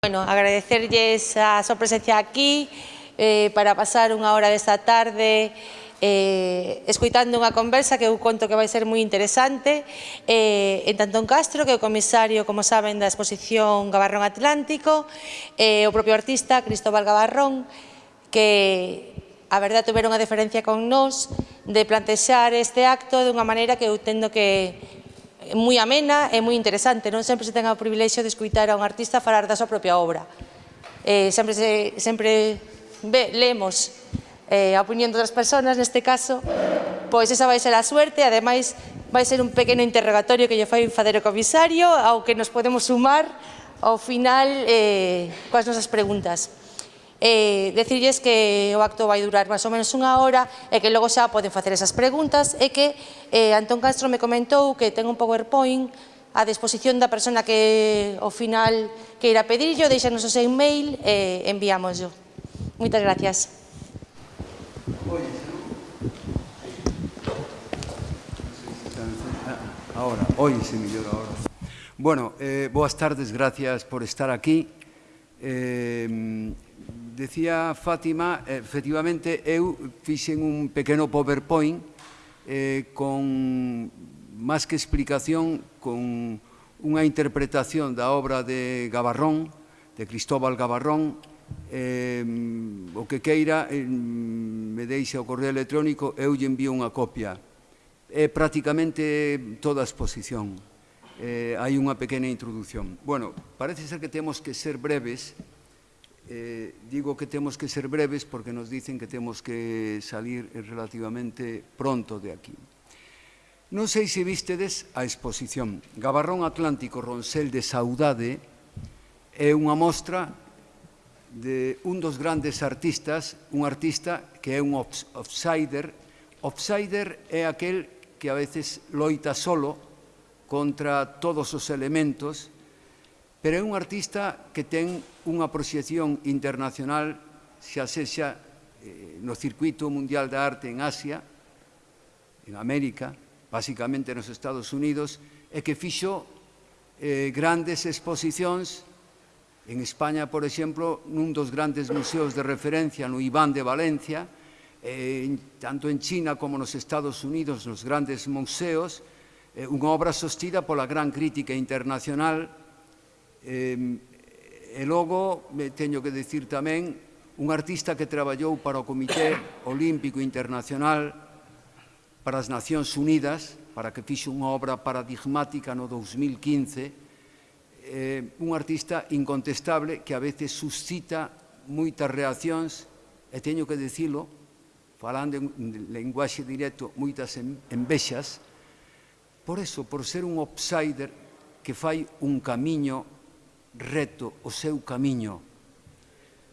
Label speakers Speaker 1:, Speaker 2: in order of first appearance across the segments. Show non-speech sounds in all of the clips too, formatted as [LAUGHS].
Speaker 1: Bueno, agradecerlles a súa presencia aquí eh, para pasar unha hora desta tarde eh, escuitando unha conversa que eu conto que vai ser moi interesante eh, en Tantón Castro, que é o comisario, como saben, da exposición Gabarrón Atlántico, eh, o propio artista Cristóbal Gabarrón, que a verdad tiveron unha diferencia con nós de plantexar este acto de unha maneira que eu tendo que moi amena e moi interesante. Non sempre se ten o privilexio de escuitar a un artista falar da súa propia obra. Eh, sempre se, sempre ve, lemos eh, a opinión das persoas, neste caso, pois esa vai ser a suerte, ademais vai ser un pequeno interrogatorio que lle fai facer o comisario ao que nos podemos sumar ao final eh, coas nosas preguntas eh, decirles que o acto vai durar máis ou menos unha hora e que logo xa poden facer esas preguntas e que eh, Antón Castro me comentou que ten un PowerPoint a disposición da persona que ao final que irá deixanos o seu e-mail e eh, enviámoslo. Moitas gracias.
Speaker 2: Ahora, hoy se millora ahora. Bueno, eh, boas tardes, gracias por estar aquí. Eh, decía Fátima, efectivamente, eu fixen un pequeno PowerPoint eh, con, máis que explicación, con unha interpretación da obra de Gabarrón, de Cristóbal Gabarrón, eh, o que queira, eh, me deixa o correo electrónico, eu lle envío unha copia. É prácticamente toda a exposición. Eh, hai unha pequena introdución. Bueno, parece ser que temos que ser breves, Eh, digo que temos que ser breves porque nos dicen que temos que salir relativamente pronto de aquí. Non sei se vistedes a exposición. Gabarrón Atlántico Ronsel de Saudade é unha mostra de un dos grandes artistas, un artista que é un offsider. Offsider é aquel que a veces loita solo contra todos os elementos pero é un artista que ten unha proxección internacional, xa sexa eh, no circuito mundial da arte en Asia, en América, basicamente nos Estados Unidos, e que fixo eh, grandes exposicións en España, por exemplo, nun dos grandes museos de referencia no Iván de Valencia, eh, tanto en China como nos Estados Unidos, nos grandes museos, eh, unha obra sostida pola gran crítica internacional E logo, teño que dicir tamén, un artista que traballou para o Comité Olímpico Internacional para as Nacións Unidas, para que fixe unha obra paradigmática no 2015, eh, un artista incontestable que a veces suscita moitas reaccións, e teño que dicilo, falando en lenguaxe directo, moitas envexas, por eso, por ser un outsider que fai un camiño reto o seu camiño.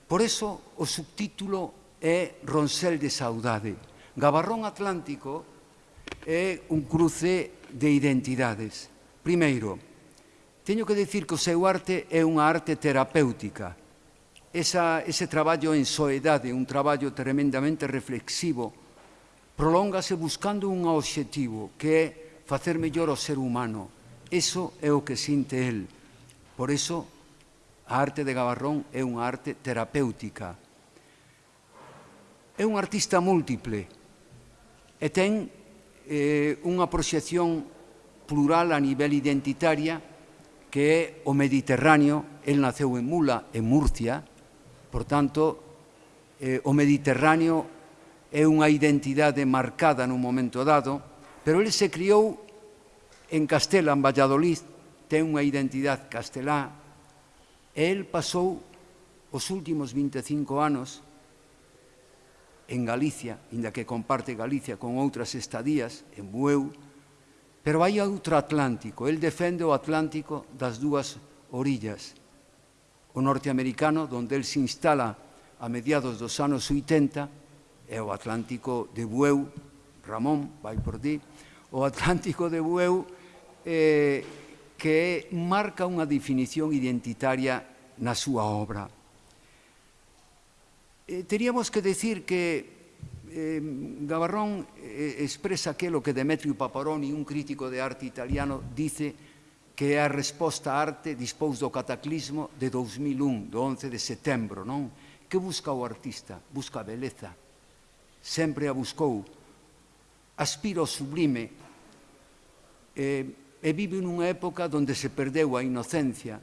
Speaker 2: Por eso o subtítulo é Ronsel de Saudade. Gabarrón Atlántico é un cruce de identidades. Primeiro, teño que dicir que o seu arte é unha arte terapéutica. Esa, ese traballo en soedade, un traballo tremendamente reflexivo, prolongase buscando un obxectivo que é facer mellor o ser humano. Eso é o que sinte el. Por eso A arte de Gabarrón é unha arte terapéutica. É un artista múltiple e ten eh, unha proxección plural a nivel identitaria que é o Mediterráneo. El naceu en Mula, en Murcia, por tanto, eh, o Mediterráneo é unha identidade marcada nun momento dado, pero ele se criou en Castela, en Valladolid, ten unha identidade castelá, E el pasou os últimos 25 anos en Galicia, inda que comparte Galicia con outras estadías, en Bueu, pero hai outro Atlántico, el defende o Atlántico das dúas orillas, o norteamericano, donde el se instala a mediados dos anos 80, é o Atlántico de Bueu, Ramón, vai por ti, o Atlántico de Bueu, eh, que marca unha definición identitaria na súa obra. Eh, teríamos que decir que eh, Gavarrón eh, expresa aquilo que Demetrio Paparoni, un crítico de arte italiano, dice que é a resposta á arte dispous do cataclismo de 2001, do 11 de setembro, non? Que busca o artista? Busca a beleza. Sempre a buscou. Aspira ao sublime. Eh, e vive nunha época onde se perdeu a inocencia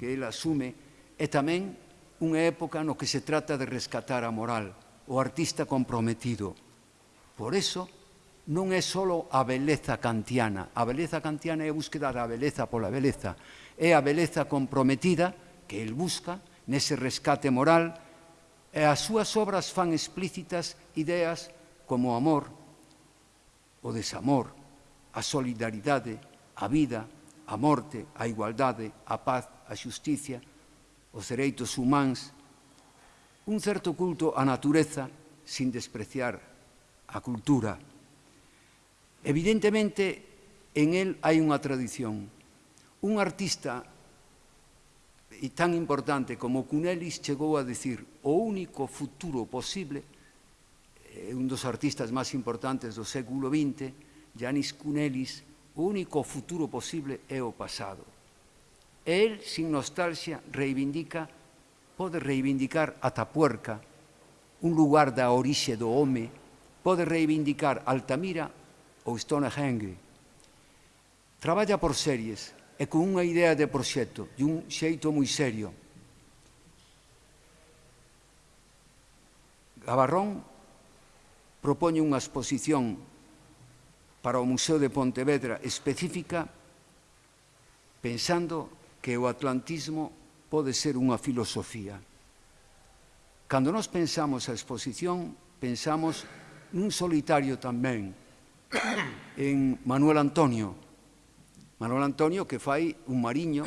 Speaker 2: que ele asume e tamén unha época no que se trata de rescatar a moral, o artista comprometido. Por eso, non é só a beleza kantiana. A beleza kantiana é a búsqueda da beleza pola beleza. É a beleza comprometida que el busca nese rescate moral e as súas obras fan explícitas ideas como o amor, o desamor, a solidaridade, a vida, a morte, a igualdade, a paz, a xusticia, os dereitos humanos, un certo culto á natureza sin despreciar a cultura. Evidentemente, en él hai unha tradición. Un artista e tan importante como Cunelis chegou a decir o único futuro posible eh, un dos artistas máis importantes do século XX, Janis Cunelis, O único futuro posible é o pasado. El, sin nostalgia, reivindica, pode reivindicar a Tapuerca, un lugar da orixe do home, pode reivindicar Altamira ou Stonehenge. Traballa por series e con unha idea de proxecto de un xeito moi serio. Gabarrón propoñe unha exposición para o Museo de Pontevedra específica pensando que o atlantismo pode ser unha filosofía. Cando nos pensamos a exposición, pensamos nun solitario tamén, [COUGHS] en Manuel Antonio. Manuel Antonio que fai un mariño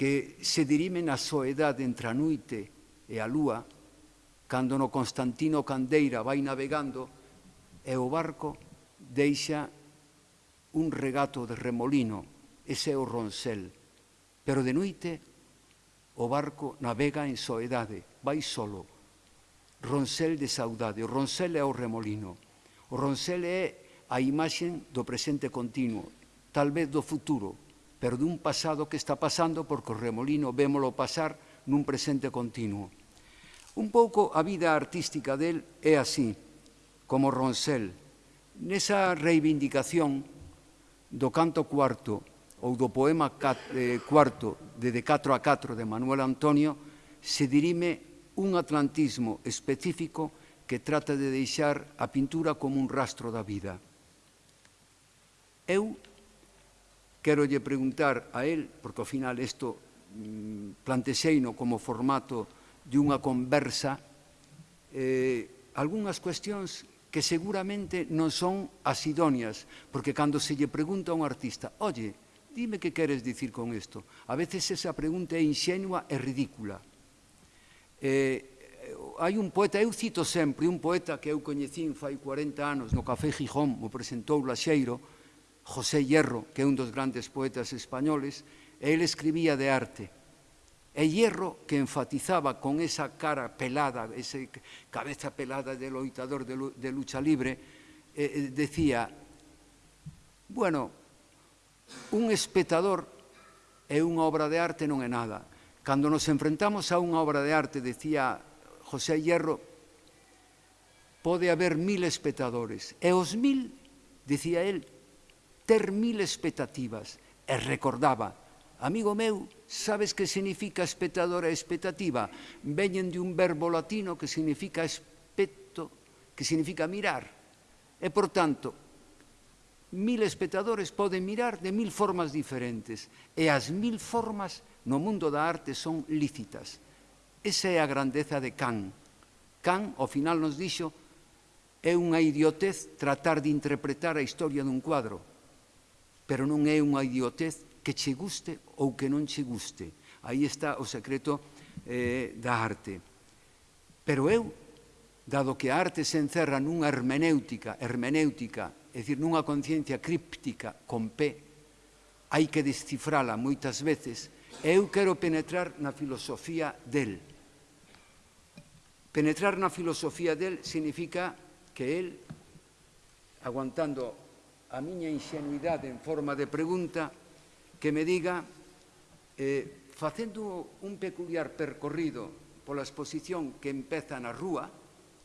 Speaker 2: que se dirime na soedade entre a noite e a lúa, cando no Constantino Candeira vai navegando e o barco deixa un regato de remolino, ese é o roncel. Pero de noite o barco navega en soedade, vai solo. Roncel de saudade, o roncel é o remolino. O roncel é a imaxen do presente continuo, talvez do futuro, pero dun pasado que está pasando porque o remolino vémolo pasar nun presente continuo. Un pouco a vida artística del é así, como roncel, nesa reivindicación do canto cuarto ou do poema eh, cuarto de De 4 a 4 de Manuel Antonio se dirime un atlantismo específico que trata de deixar a pintura como un rastro da vida. Eu quero lle preguntar a él, porque ao final isto mm, plantexeino como formato de unha conversa, eh, algunhas cuestións que seguramente non son as idóneas, porque cando se lle pregunta a un artista, oye, dime que queres dicir con isto, a veces esa pregunta é inxenua e ridícula. Eh, eh hai un poeta, eu cito sempre, un poeta que eu coñecín fai 40 anos no Café Gijón, mo presentou Laxeiro, José Hierro, que é un dos grandes poetas españoles, e ele escribía de arte, E Hierro, que enfatizaba con esa cara pelada, esa cabeza pelada de loitador de lucha libre, eh, eh, decía, bueno, un espectador é unha obra de arte non é nada. Cando nos enfrentamos a unha obra de arte, decía José Hierro, pode haber mil espectadores. E os mil, decía él, ter mil expectativas. E recordaba, amigo meu, Sabes que significa espectador e expectativa? Veñen de un verbo latino que significa especto, que significa mirar. E, por tanto, mil espectadores poden mirar de mil formas diferentes e as mil formas no mundo da arte son lícitas. Esa é a grandeza de Kant. Kant, ao final, nos dixo é unha idiotez tratar de interpretar a historia dun cuadro, pero non é unha idiotez que che guste ou que non che guste. Aí está o secreto eh, da arte. Pero eu, dado que a arte se encerra nunha hermenéutica, hermenéutica, é dicir, nunha conciencia críptica con P, hai que descifrala moitas veces, eu quero penetrar na filosofía del. Penetrar na filosofía del significa que el, aguantando a miña ingenuidade en forma de pregunta, que me diga, eh, facendo un peculiar percorrido pola exposición que empeza na rúa,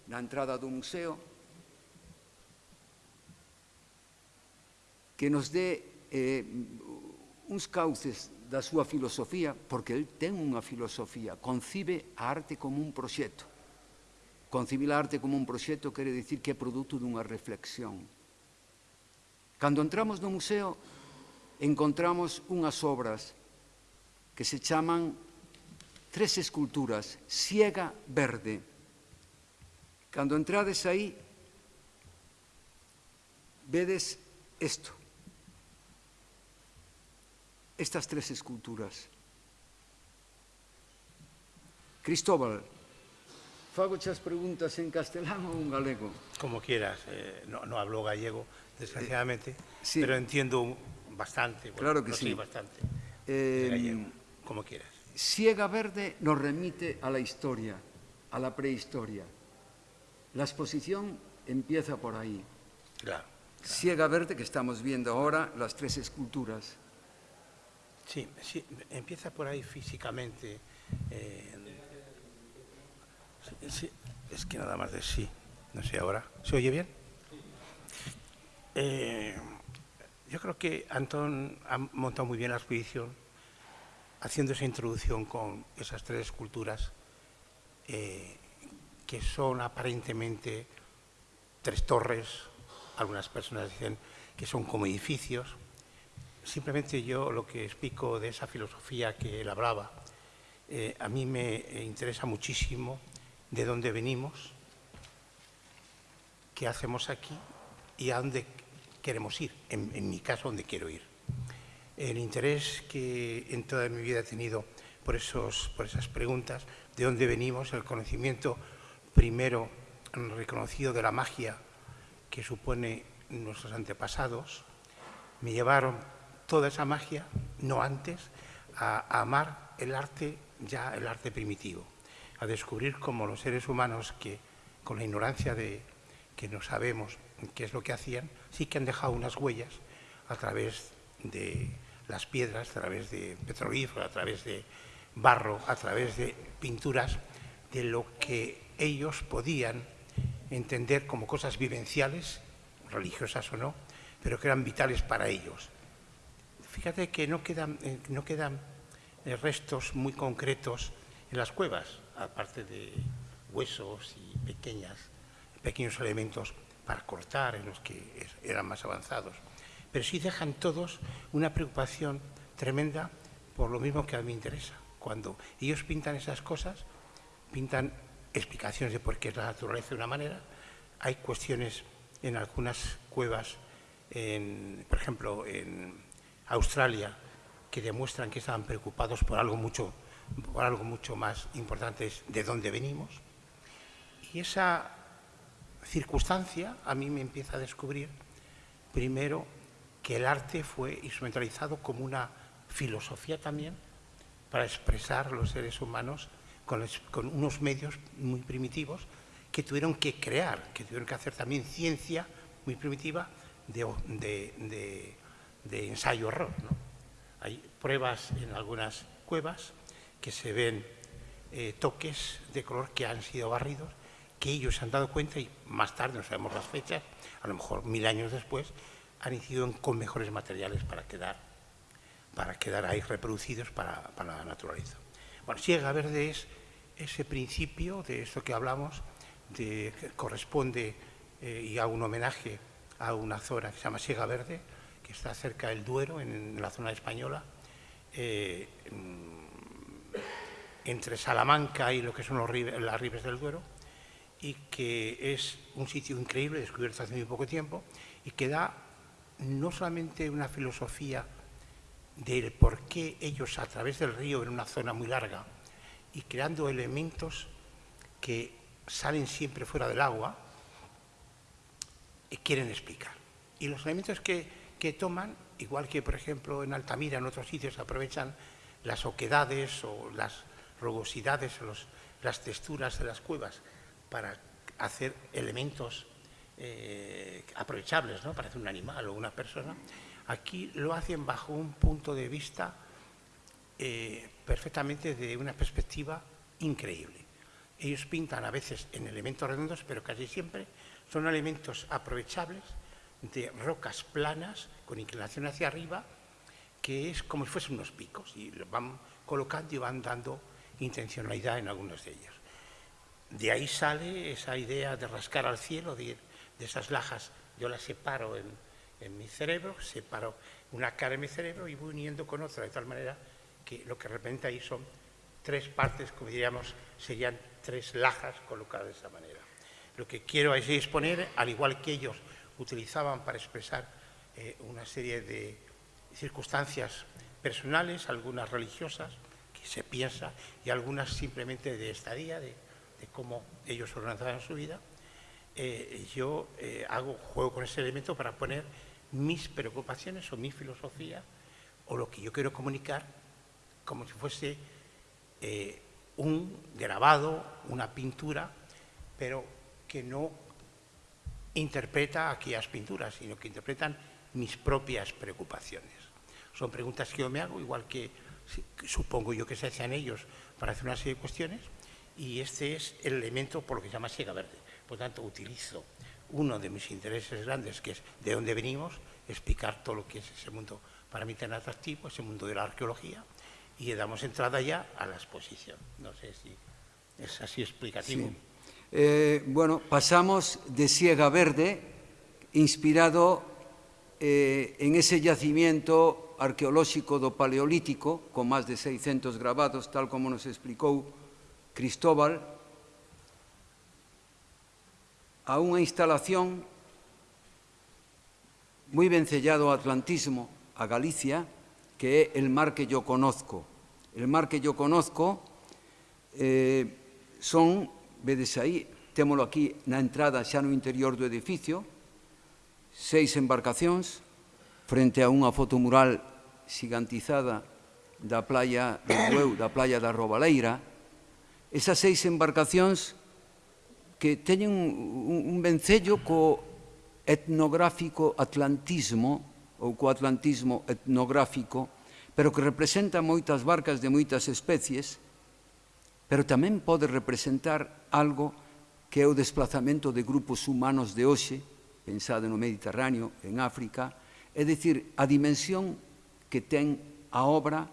Speaker 2: na entrada do museo, que nos dé eh, uns cauces da súa filosofía, porque el ten unha filosofía, concibe a arte como un proxecto. Concibir a arte como un proxecto quere dicir que é produto dunha reflexión. Cando entramos no museo, encontramos unhas obras que se chaman tres esculturas, Ciega Verde. Cando entrades aí, vedes isto. Estas tres esculturas. Cristóbal, fago as preguntas en castelán ou en galego?
Speaker 3: Como quieras, eh, no, no hablo gallego, desgraciadamente,
Speaker 2: eh, sí.
Speaker 3: pero entiendo bastante. bueno,
Speaker 2: Claro que
Speaker 3: no
Speaker 2: sí.
Speaker 3: sé bastante.
Speaker 2: Eh,
Speaker 3: gallego, como quieras.
Speaker 2: Siega Verde nos remite a la historia, a la prehistoria. La exposición empieza por ahí.
Speaker 3: Claro.
Speaker 2: Siega Verde, que estamos viendo ahora, las tres esculturas.
Speaker 3: Sí, sí, empieza por ahí físicamente. eh, sí, sí, es que nada más de sí. No sé ahora. ¿Se oye bien? Eh, yo creo que Antón ha montado muy bien la exposición, haciendo esa introducción con esas tres esculturas eh, que son aparentemente tres torres. Algunas personas dicen que son como edificios. Simplemente yo lo que explico de esa filosofía que él hablaba, eh, a mí me interesa muchísimo de dónde venimos, qué hacemos aquí y a dónde queremos ir, en, en mi caso, dónde quiero ir. El interés que en toda mi vida he tenido por, esos, por esas preguntas, de dónde venimos, el conocimiento primero reconocido de la magia que supone nuestros antepasados, me llevaron toda esa magia, no antes, a, a amar el arte, ya el arte primitivo, a descubrir cómo los seres humanos que con la ignorancia de que no sabemos qué es lo que hacían, sí que han dejado unas huellas a través de las piedras, a través de petrolífero, a través de barro, a través de pinturas, de lo que ellos podían entender como cosas vivenciales, religiosas o no, pero que eran vitales para ellos. Fíjate que no quedan, eh, no quedan eh, restos muy concretos en las cuevas, aparte de huesos y pequeñas, pequeños elementos para cortar en los que eran más avanzados. Pero sí dejan todos una preocupación tremenda por lo mismo que a mí me interesa. Cuando ellos pintan esas cosas, pintan explicaciones de por qué es la naturaleza de una manera. Hay cuestiones en algunas cuevas, en, por ejemplo, en Australia, que demuestran que estaban preocupados por algo mucho, por algo mucho más importante, es de dónde venimos. Y esa circunstancia a mí me empieza a descubrir, primero, que el arte fue instrumentalizado como una filosofía también para expresar los seres humanos con, unos medios muy primitivos que tuvieron que crear, que tuvieron que hacer también ciencia muy primitiva de ensayo-error. ¿no? Hay pruebas en algunas cuevas que se ven eh, toques de color que han sido barridos, que ellos se han dado cuenta y más tarde, no sabemos las fechas, a lo mejor mil años después, han incidido con mejores materiales para quedar, para quedar ahí reproducidos para, para la naturaleza. Bueno, Siega Verde es ese principio de esto que hablamos, de, que corresponde eh, y hago un homenaje a una zona que se llama Siega Verde, que está cerca del Duero, en, la zona española, eh, mm, entre Salamanca y lo que son los las ribes del Duero, y que es un sitio increíble, descubierto hace muy poco tiempo, y que da no solamente una filosofía del por qué ellos a través del río en una zona muy larga y creando elementos que salen siempre fuera del agua, y quieren explicar. Y los elementos que, que toman, igual que por ejemplo en Altamira, en otros sitios, aprovechan las oquedades o las rugosidades o las texturas de las cuevas para hacer elementos eh, aprovechables, ¿no? para hacer un animal o una persona. Aquí lo hacen bajo un punto de vista eh, perfectamente de una perspectiva increíble. Ellos pintan a veces en elementos redondos, pero casi siempre son elementos aprovechables de rocas planas con inclinación hacia arriba, que es como si fuesen unos picos, y los van colocando y van dando intencionalidad en algunos de ellos. De ahí sale esa idea de rascar al cielo, de, de esas lajas, yo las separo en, mi cerebro, separo una cara en mi cerebro y voy uniendo con otra, de tal manera que lo que representa ahí son tres partes, como diríamos, serían tres lajas colocadas de esa manera. Lo que quiero es exponer, al igual que ellos utilizaban para expresar eh, una serie de circunstancias personales, algunas religiosas, que se piensa, y algunas simplemente de estadía, de, de cómo ellos organizaban su vida, eh, yo eh, juego con ese elemento para poner mis preocupaciones o mi filosofía o lo que yo quiero comunicar como si fuese eh, un grabado, una pintura, pero que no interpreta aquellas pinturas, sino que interpretan mis propias preocupaciones. Son preguntas que yo me hago, igual que supongo yo que se hacen ellos para hacer una serie de cuestiones, y este es el elemento por lo que se llama siega verde. Por tanto, utilizo uno de mis intereses grandes, que es de dónde venimos, explicar todo lo que es ese mundo para mí tan atractivo, ese mundo de la arqueología, y damos entrada ya a la exposición. No sé si es así explicativo.
Speaker 2: Sí. Eh, bueno, pasamos de Siega Verde, inspirado eh, en ese yacimiento arqueolóxico do Paleolítico, con máis de 600 grabados, tal como nos explicou Cristóbal a unha instalación moi vencellado ao atlantismo, a Galicia, que é el mar que yo conozco. El mar que yo conozco eh, son, vedes aí, témolo aquí na entrada xa no interior do edificio, seis embarcacións frente a unha fotomural xigantizada da playa do Bueu, da playa da Robaleira, esas seis embarcacións que teñen un, un vencello co etnográfico atlantismo ou co atlantismo etnográfico, pero que representa moitas barcas de moitas especies, pero tamén pode representar algo que é o desplazamento de grupos humanos de hoxe, pensado no Mediterráneo, en África, é dicir, a dimensión que ten a obra,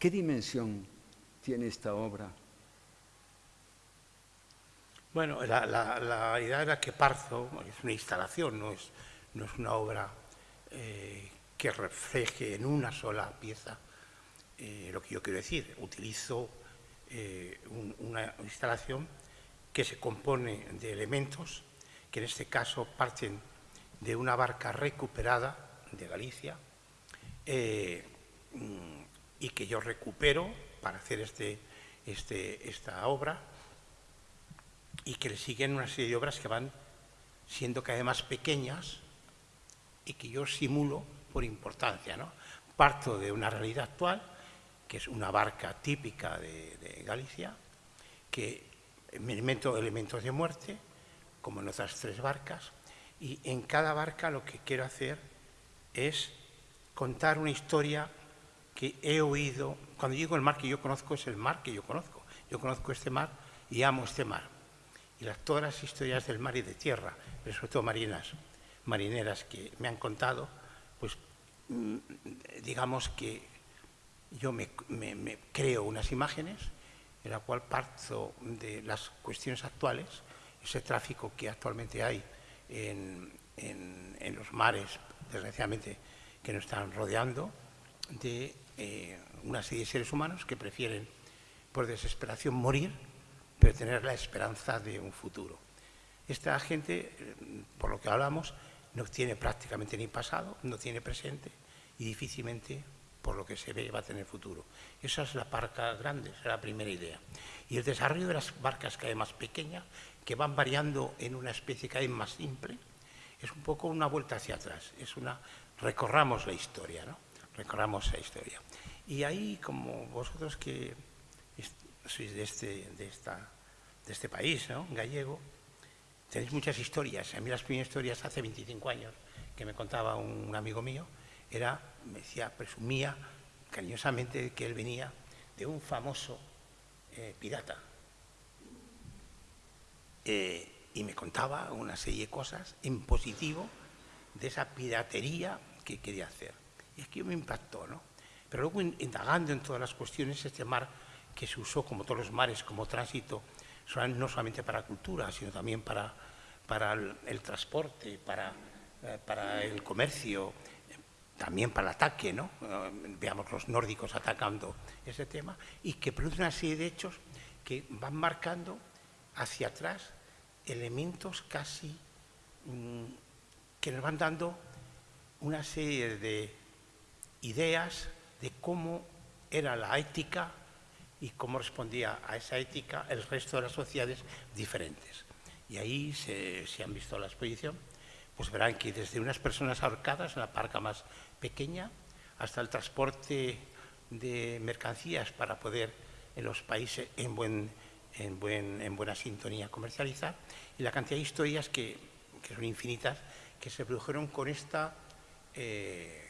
Speaker 2: que dimensión tiene esta obra?
Speaker 3: Bueno, la, la, idea era que Parzo es una instalación, no es, no es una obra eh, que refleje en una sola pieza eh, lo que yo quiero decir. Utilizo eh, un, una instalación que se compone de elementos que en este caso parten de una barca recuperada de Galicia mm, y que yo recupero para hacer este, este, esta obra y que le siguen una serie de obras que van siendo cada vez más pequeñas y que yo simulo por importancia. ¿no? Parto de una realidad actual, que es una barca típica de, Galicia, que me invento elementos de muerte, como en otras tres barcas, y en cada barca lo que quiero hacer es contar una historia que he oído. Cuando digo el mar que yo conozco, es el mar que yo conozco. Yo conozco este mar y amo este mar y todas las historias del mar y de tierra, pero sobre todo marinas, marineras que me han contado, pues mm, digamos que yo me, creo unas imágenes en la cual parto de las cuestiones actuales, ese tráfico que actualmente hay en, en, en los mares, desgraciadamente, que nos están rodeando, de eh, una serie de seres humanos que prefieren, por desesperación, morir pero tener la esperanza de un futuro. Esta gente, eh, por lo que hablamos, no tiene prácticamente ni pasado, no tiene presente y difícilmente, por lo que se ve, va a tener futuro. Esa es la barca grande, esa es la primera idea. Y el desarrollo de las barcas cada vez más pequeñas, que van variando en una especie cada vez más simple, es un poco una vuelta hacia atrás, es una... recorramos la historia, ¿no? Recorramos la historia. Y ahí, como vosotros que sois de este, de esta, de este país, gallego, tenéis muchas historias. A mí las primeras historias hace 25 años que me contaba un, amigo mío era, me decía, presumía cariñosamente que él venía de un famoso eh, pirata. Eh, y me contaba una serie de cosas en positivo de esa piratería que quería hacer. Y que me impactó, ¿no? Pero luego, indagando en todas las cuestiones, este mar que se usó, como todos los mares, como tránsito, no solamente para cultura, sino también para, para el, transporte, para, eh, para el comercio, también para el ataque, ¿no? Eh, veamos los nórdicos atacando ese tema, y que produce una serie de hechos que van marcando hacia atrás elementos casi mm, que nos van dando una serie de ideas de cómo era la ética y cómo respondía a esa ética el resto de las sociedades diferentes. Y ahí se, han visto la exposición, pues verán que desde unas personas ahorcadas en la parca más pequeña hasta el transporte de mercancías para poder en los países en, buen, en, buen, en buena sintonía comercializar y la cantidad de historias que, que son infinitas que se produjeron con esta eh,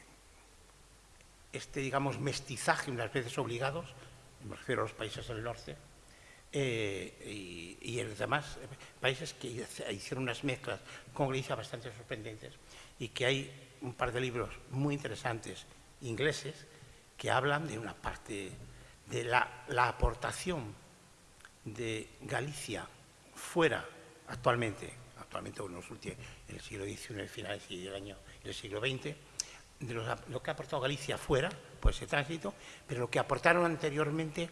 Speaker 3: este, digamos, mestizaje, unas veces obligados, me refiero a los países del norte, eh, y, en los demás países que hicieron unas mezclas con Galicia bastante sorprendentes y que hay un par de libros muy interesantes ingleses que hablan de una parte de la, aportación de Galicia fuera actualmente, actualmente en, el siglo XIX, finales y el año del siglo XX, de lo, que ha aportado Galicia fuera, pues ese tránsito, pero lo que aportaron anteriormente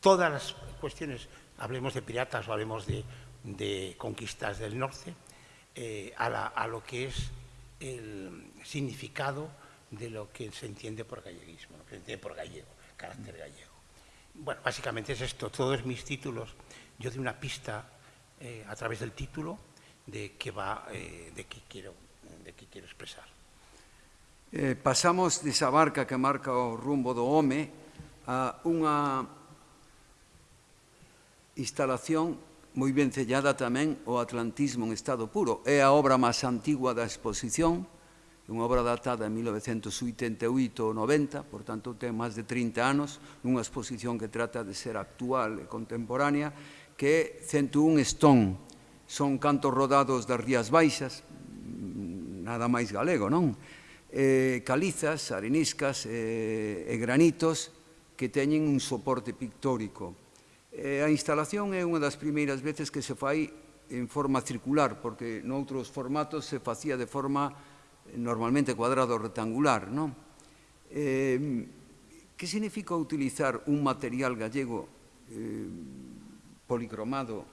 Speaker 3: todas las cuestiones, hablemos de piratas o hablemos de, conquistas del norte, eh, a, lo que es el significado de lo que se entiende por galleguismo, lo que se entiende por gallego, carácter gallego. Bueno, básicamente es esto, todos mis títulos, yo doy una pista eh, a través del título de qué va, eh, de qué de qué quiero expresar.
Speaker 2: Eh, pasamos desa barca que marca o rumbo do home a unha instalación moi ben sellada tamén o Atlantismo en estado puro. É a obra máis antigua da exposición, unha obra datada en 1988 ou 90, por tanto ten máis de 30 anos, nunha exposición que trata de ser actual e contemporánea, que é 101 Stone, son cantos rodados das Rías Baixas, nada máis galego, non? eh, calizas, areniscas eh, e granitos que teñen un soporte pictórico. Eh, a instalación é unha das primeiras veces que se fai en forma circular, porque noutros formatos se facía de forma eh, normalmente cuadrado rectangular. Non? Eh, que significa utilizar un material gallego eh, policromado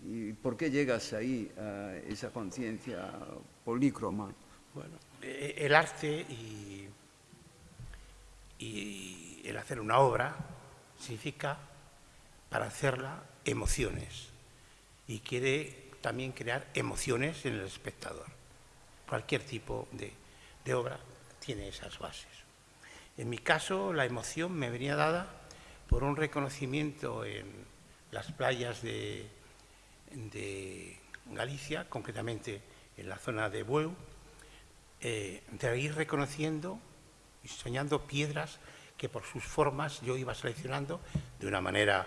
Speaker 2: E por que llegas aí a esa conciencia polícroma?
Speaker 3: Bueno, el arte y, el hacer una obra significa, para hacerla, emociones. Y quiere también crear emociones en el espectador. Cualquier tipo de, obra tiene esas bases. En mi caso, la emoción me venía dada por un reconocimiento en las playas de, de Galicia, concretamente en la zona de Bueu, eh, de ir reconociendo y soñando piedras que por sus formas yo iba seleccionando de una manera,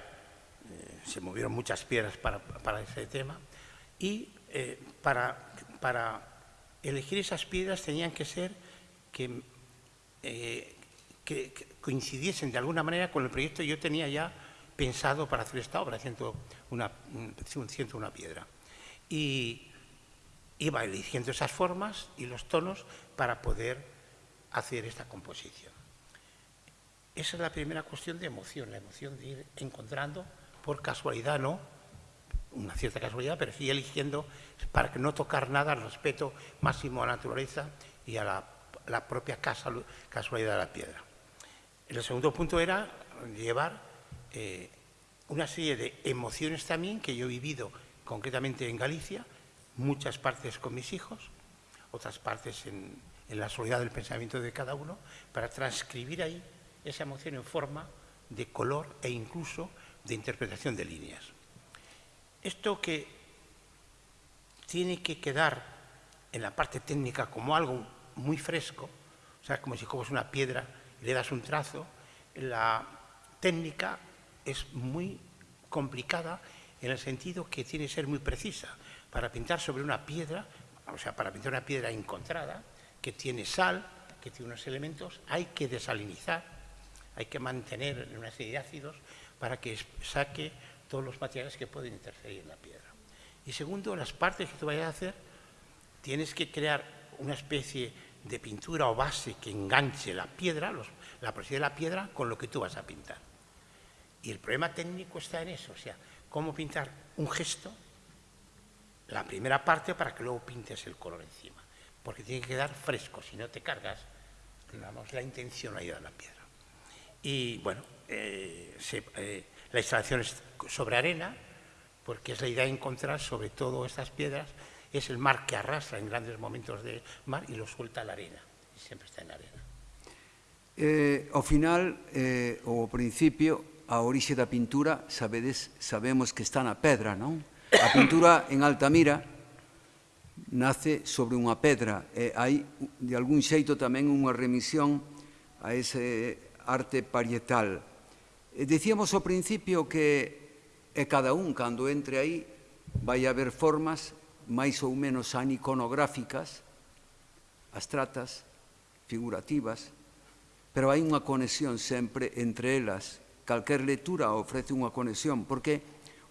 Speaker 3: eh, se movieron muchas piedras para, ese tema, y eh, para, para, elegir esas piedras tenían que ser que, que, coincidiesen de alguna manera con el proyecto que yo tenía ya pensado para hacer esta obra, haciendo una, una piedra. Y iba eligiendo esas formas y los tonos para poder hacer esta composición. Esa es la primera cuestión de emoción, la emoción de ir encontrando, por casualidad no, una cierta casualidad, pero sí eligiendo para que no tocar nada al respeto máximo a la naturaleza y a la, propia casualidad de la piedra. El segundo punto era llevar eh, una serie de emociones también que yo he vivido concretamente en Galicia, muchas partes con mis hijos, otras partes en, la soledad del pensamiento de cada uno, para transcribir ahí esa emoción en forma de color e incluso de interpretación de líneas. Esto que tiene que quedar en la parte técnica como algo muy fresco, o sea, como si coges una piedra y le das un trazo, la técnica es muy complicada en el sentido que tiene que ser muy precisa. Para pintar sobre una piedra, o sea, para pintar una piedra encontrada, que tiene sal, que tiene unos elementos, hay que desalinizar, hay que mantener una serie de ácidos para que saque todos los materiales que pueden interferir en la piedra. Y segundo, las partes que tú vayas a hacer, tienes que crear una especie de pintura o base que enganche la piedra, la presión de la piedra, con lo que tú vas a pintar. Y el problema técnico está en eso, o sea, cómo pintar un gesto, la primera parte para que luego pintes el color encima, porque tiene que quedar fresco, si no te cargas digamos, la intencionalidad de la piedra. Y bueno, eh, se, eh, la instalación es sobre arena, porque es la idea de encontrar sobre todo estas piedras, es el mar que arrastra en grandes momentos de mar y lo suelta a la arena, y siempre está en la arena.
Speaker 2: Eh, ao final, eh, o ao principio, a orixe da pintura, sabedes, sabemos que está na pedra, non? A pintura en Altamira nace sobre unha pedra e hai de algún xeito tamén unha remisión a ese arte parietal. E dicíamos ao principio que e cada un cando entre aí vai haber formas máis ou menos aniconográficas, abstratas, figurativas, pero hai unha conexión sempre entre elas. Calquer lectura ofrece unha conexión, porque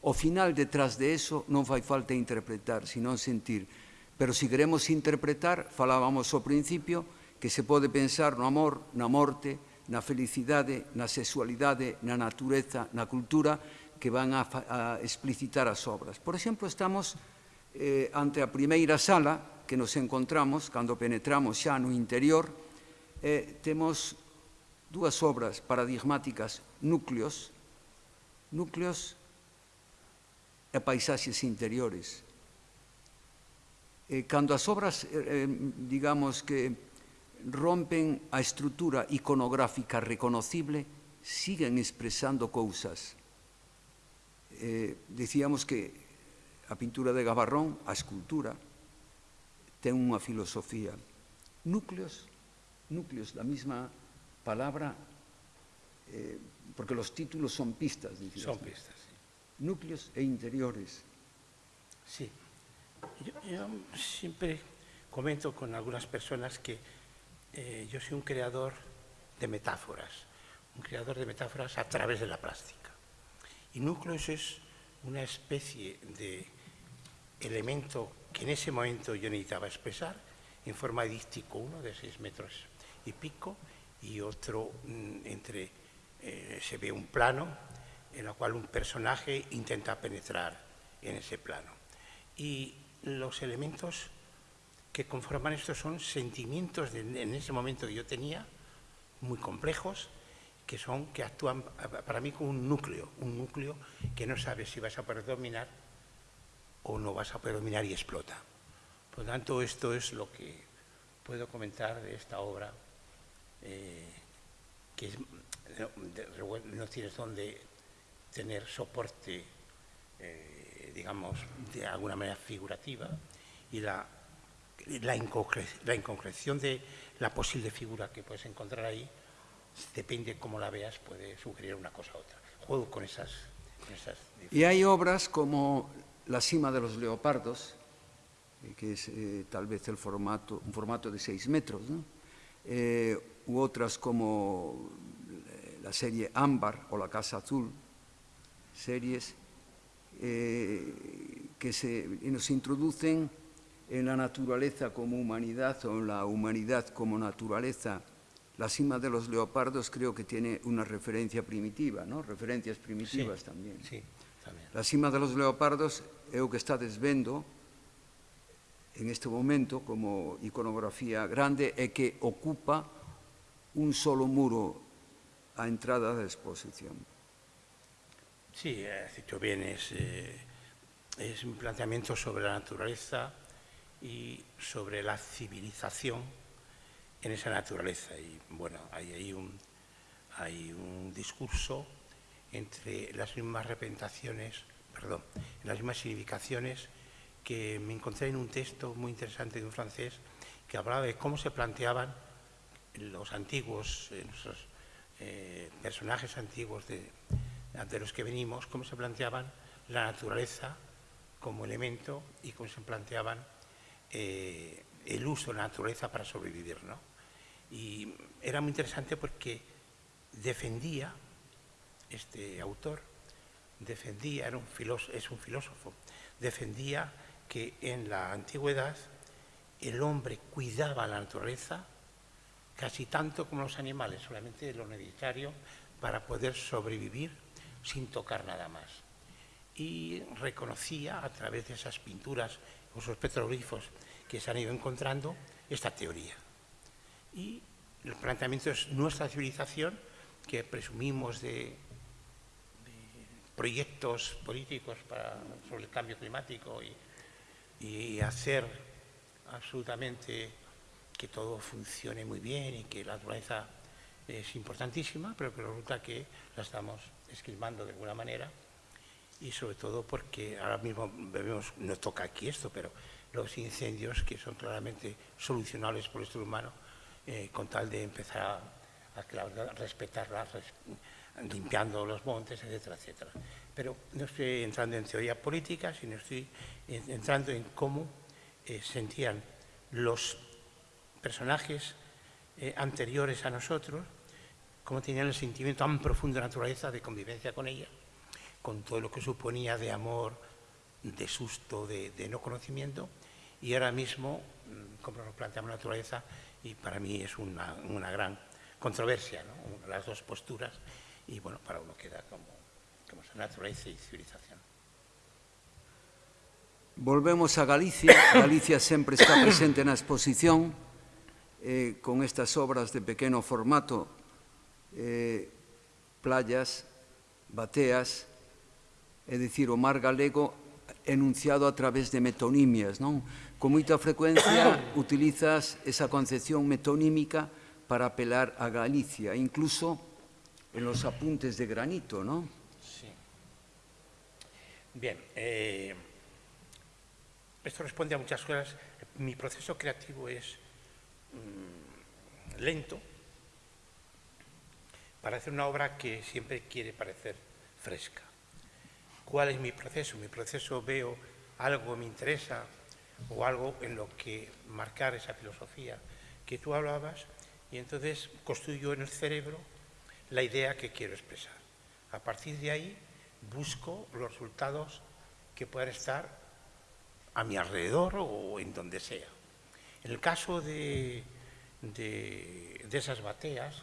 Speaker 2: O final detrás de eso non fai falta interpretar, senón sentir. Pero se queremos interpretar, falábamos ao principio, que se pode pensar no amor, na morte, na felicidade, na sexualidade, na natureza, na cultura, que van a, a explicitar as obras. Por exemplo, estamos eh, ante a primeira sala que nos encontramos, cando penetramos xa no interior, eh, temos dúas obras paradigmáticas, núcleos, núcleos Eh, e paisaxes interiores. Eh, e cando as obras, eh, eh, digamos que rompen a estrutura iconográfica reconocible, siguen expresando cousas. Eh, decíamos que a pintura de Gabarrón, a escultura, ten unha filosofía. Núcleos, núcleos, la mesma palabra, eh, porque los títulos son pistas.
Speaker 3: Son pistas.
Speaker 2: Núcleos e interiores.
Speaker 3: Sí. Yo, siempre comento con algunas personas que eh, yo soy un creador de metáforas, un creador de metáforas a través de la plástica. Y núcleos es una especie de elemento que en ese momento yo necesitaba expresar en forma dístico, uno de seis metros y pico y otro mm, entre, eh, se ve un plano en el cual un personaje intenta penetrar en ese plano. Y los elementos que conforman esto son sentimientos en ese momento que yo tenía, muy complejos, que son que actúan para mí como un núcleo, un núcleo que no sabes si vas a poder dominar o no vas a poder dominar y explota. Por lo tanto, esto es lo que puedo comentar de esta obra, eh, que no, tienes donde tener soporte, eh, digamos, de alguna manera figurativa, y la, la, la inconcreción de la posible figura que puedes encontrar ahí depende cómo la veas, puede sugerir una cosa u otra. Juego con esas... Con esas
Speaker 2: y hay obras como La cima de los leopardos, eh, que es eh, tal vez el formato, un formato de seis metros, ¿no? eh, u otras como la serie Ámbar o La Casa Azul, series eh, que se, nos introducen en la naturaleza como humanidad o en la humanidad como naturaleza La cima de los leopardos creo que tiene una referencia primitiva, ¿no? referencias primitivas
Speaker 3: sí,
Speaker 2: también.
Speaker 3: Sí, también.
Speaker 2: La cima de los leopardos é o que está desvendo en este momento como iconografía grande e que ocupa un solo muro a entrada da exposición.
Speaker 3: Sí, has dicho bien, es, eh, es un planteamiento sobre la naturaleza y sobre la civilización en esa naturaleza. Y bueno, hay ahí un, hay un discurso entre las mismas representaciones, perdón, las mismas significaciones que me encontré en un texto muy interesante de un francés que hablaba de cómo se planteaban los antiguos, eh, nuestros eh, personajes antiguos de, de los que venimos, cómo se planteaban la naturaleza como elemento y cómo se planteaban eh, el uso de la naturaleza para sobrevivir. ¿no? Y era muy interesante porque defendía, este autor, defendía, era un es un filósofo, defendía que en la antigüedad el hombre cuidaba la naturaleza casi tanto como los animales, solamente lo necesario para poder sobrevivir sin tocar nada más. Y reconocía a través de esas pinturas, esos petroglifos que se han ido encontrando, esta teoría. Y el planteamiento es nuestra civilización, que presumimos de, proyectos políticos sobre el cambio climático y, y hacer absolutamente que todo funcione muy bien y que la naturaleza es importantísima, pero que resulta que la estamos esquilmando de alguna manera y sobre todo porque ahora mismo vemos, no toca aquí esto, pero los incendios que son claramente solucionables por el ser humano eh, con tal de empezar a, a respetarlas, limpiando los montes, etcétera, etcétera. Pero no estoy entrando en teoría política, sino estoy entrando en cómo eh, sentían los personajes eh, anteriores a nosotros, cómo tenían el sentimiento tan profundo de naturaleza de convivencia con ella, con todo lo que suponía de amor, de susto, de, no conocimiento, y ahora mismo, mm, como nos planteamos la naturaleza, y para mí es una, gran controversia, las dos posturas, y bueno, para uno queda como, como naturaleza y civilización.
Speaker 2: Volvemos a Galicia. [COUGHS] Galicia sempre está presente na exposición eh, con estas obras de pequeno formato, eh, playas, bateas, é dicir, o mar galego enunciado a través de metonimias, non? Con moita frecuencia [COUGHS] utilizas esa concepción metonímica para apelar a Galicia, incluso en los apuntes de granito, non?
Speaker 3: Sí. Bien, eh, esto responde a muchas cosas. Mi proceso creativo es mm, lento, para hacer una obra que siempre quiere parecer fresca. ¿Cuál es mi proceso? Mi proceso veo algo que me interesa o algo en lo que marcar esa filosofía que tú hablabas y entonces construyo en el cerebro la idea que quiero expresar. A partir de ahí busco los resultados que puedan estar a mi alrededor o en donde sea. En el caso de, de, esas bateas,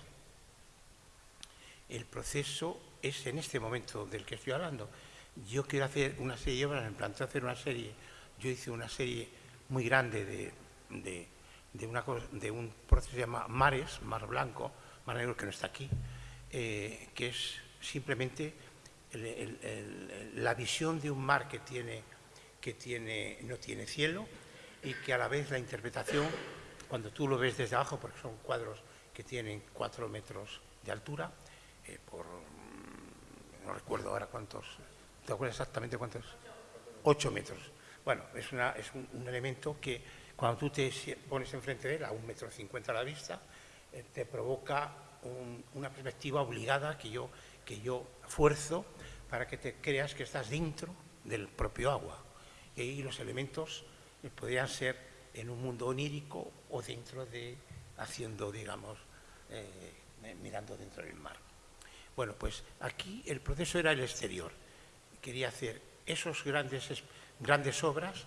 Speaker 3: el proceso es en este momento del que estoy hablando. Yo quiero hacer una serie de obras, me planteo hacer una serie, yo hice una serie muy grande de, de, una de un proceso que se llama Mares, Mar Blanco, Mar Negro que no está aquí, eh, que es simplemente la visión de un mar que tiene que tiene, no tiene cielo y que a la vez la interpretación, cuando tú lo ves desde abajo, porque son cuadros que tienen cuatro metros de altura, eh, por, mm, no recuerdo ahora cuántos, ¿te acuerdas exactamente cuántos? Ocho metros. Bueno, es, una, es un, elemento que cuando tú te pones enfrente de él, a un metro cincuenta a la vista, eh, te provoca una perspectiva obligada que yo, que yo fuerzo para que te creas que estás dentro del propio agua y los elementos eh, podrían ser en un mundo onírico o dentro de, haciendo, digamos, mirando dentro del mar. Bueno, pues aquí el proceso era el exterior. Quería hacer esos grandes, grandes obras,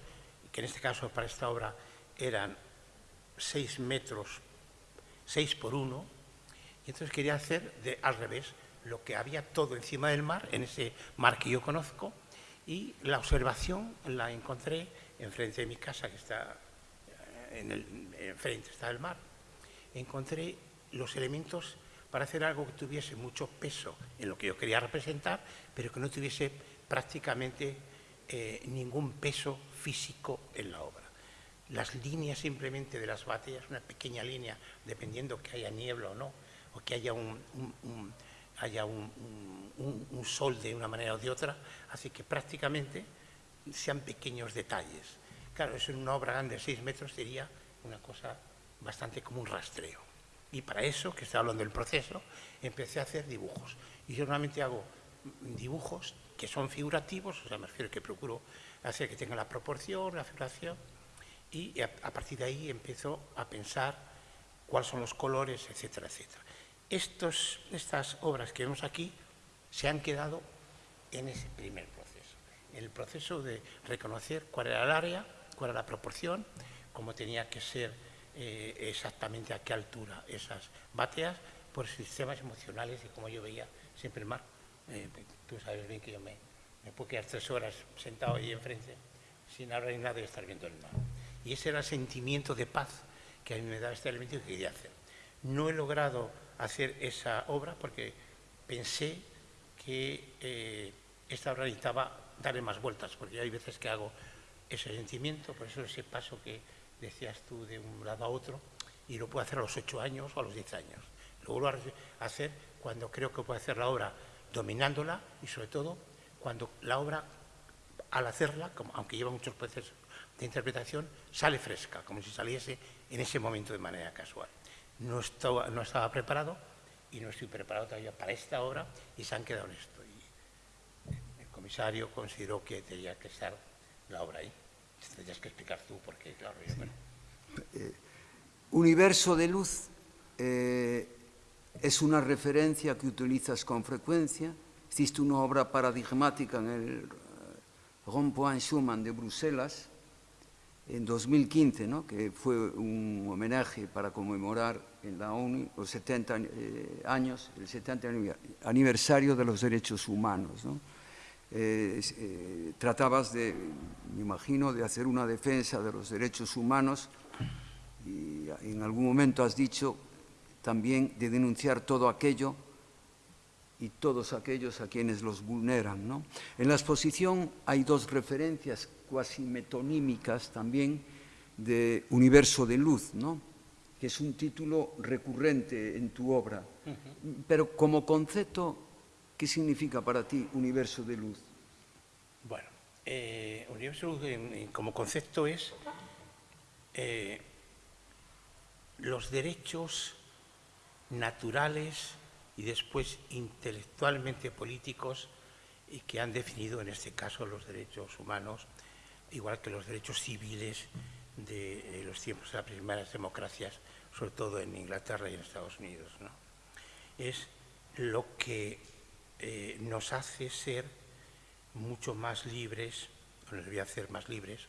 Speaker 3: que en este caso para esta obra eran seis metros, seis por uno, y entonces quería hacer de, al revés, lo que había todo encima del mar, en ese mar que yo conozco, y la observación la encontré enfrente de mi casa, que está eh, en enfrente está mar. Encontré los elementos para hacer algo que tuviese mucho peso en lo que yo quería representar, pero que no tuviese prácticamente eh, ningún peso físico en la obra. Las líneas simplemente de las batallas, una pequeña línea, dependiendo que haya niebla o no, o que haya un sol de una manera o de otra, hace que prácticamente sean pequeños detalles. Claro, eso en una obra grande de 6 metros sería una cosa bastante como un rastreo. Y para eso, que estoy hablando del proceso, empecé a hacer dibujos. Y yo normalmente hago dibujos que son figurativos, o sea, me refiero que procuro hacer que tenga la proporción, la figuración, y a, partir de ahí empiezo a pensar cuáles son los colores, etcétera, etcétera. Estos, estas obras que vemos aquí se han quedado en ese primer proceso, en el proceso de reconocer cuál era el área, cuál era la proporción, cómo tenía que ser eh, exactamente a qué altura esas bateas, por sistemas emocionales y como yo veía siempre el mar. Eh, tú sabes bien que yo me, me puedo quedar tres horas sentado ahí enfrente sin hablar ni nada y estar viendo el mar. Y ese era el sentimiento de paz que a mí me da este elemento que quería hacer. No he logrado hacer esa obra porque pensé que eh, esta obra necesitaba darle más vueltas, porque hay veces que hago ese sentimiento, por eso ese paso que decías tú de un lado a otro, y lo puedo hacer a los ocho años o a los diez años. Lo vuelvo a hacer cuando creo que puedo hacer la obra dominándola y sobre todo cuando la obra, al hacerla, aunque lleva muchos procesos de interpretación, sale fresca, como si saliese en ese momento de manera casual. No estaba, no estaba preparado y no estoy preparado todavía para esta obra y se han quedado en esto. El comisario consideró que tenía que estar la obra ahí. Tendrías que explicar tú, claro, yo,
Speaker 2: eh, universo de luz eh, es una referencia que utilizas con frecuencia. Hiciste una obra paradigmática en el eh, Rond-Point Schumann de Bruselas en 2015, ¿no? que fue un homenaje para conmemorar en la ONU los 70 años, el 70 aniversario de los derechos humanos. ¿no? Eh, eh, tratabas de, me imagino, de hacer una defensa de los derechos humanos y en algún momento has dicho también de denunciar todo aquello y todos aquellos a quienes los vulneran. ¿no? En la exposición hay dos referencias cuasi metonímicas también de Universo de Luz, ¿no? que es un título recurrente en tu obra. Pero como concepto ¿Qué significa para ti universo de luz?
Speaker 3: Bueno, eh, universo de luz como concepto es eh, los derechos naturales y después intelectualmente políticos y que han definido en este caso los derechos humanos, igual que los derechos civiles de los tiempos de las primeras democracias, sobre todo en Inglaterra y en Estados Unidos. Es lo que eh, nos hace ser mucho más libres, nos debía hacer más libres,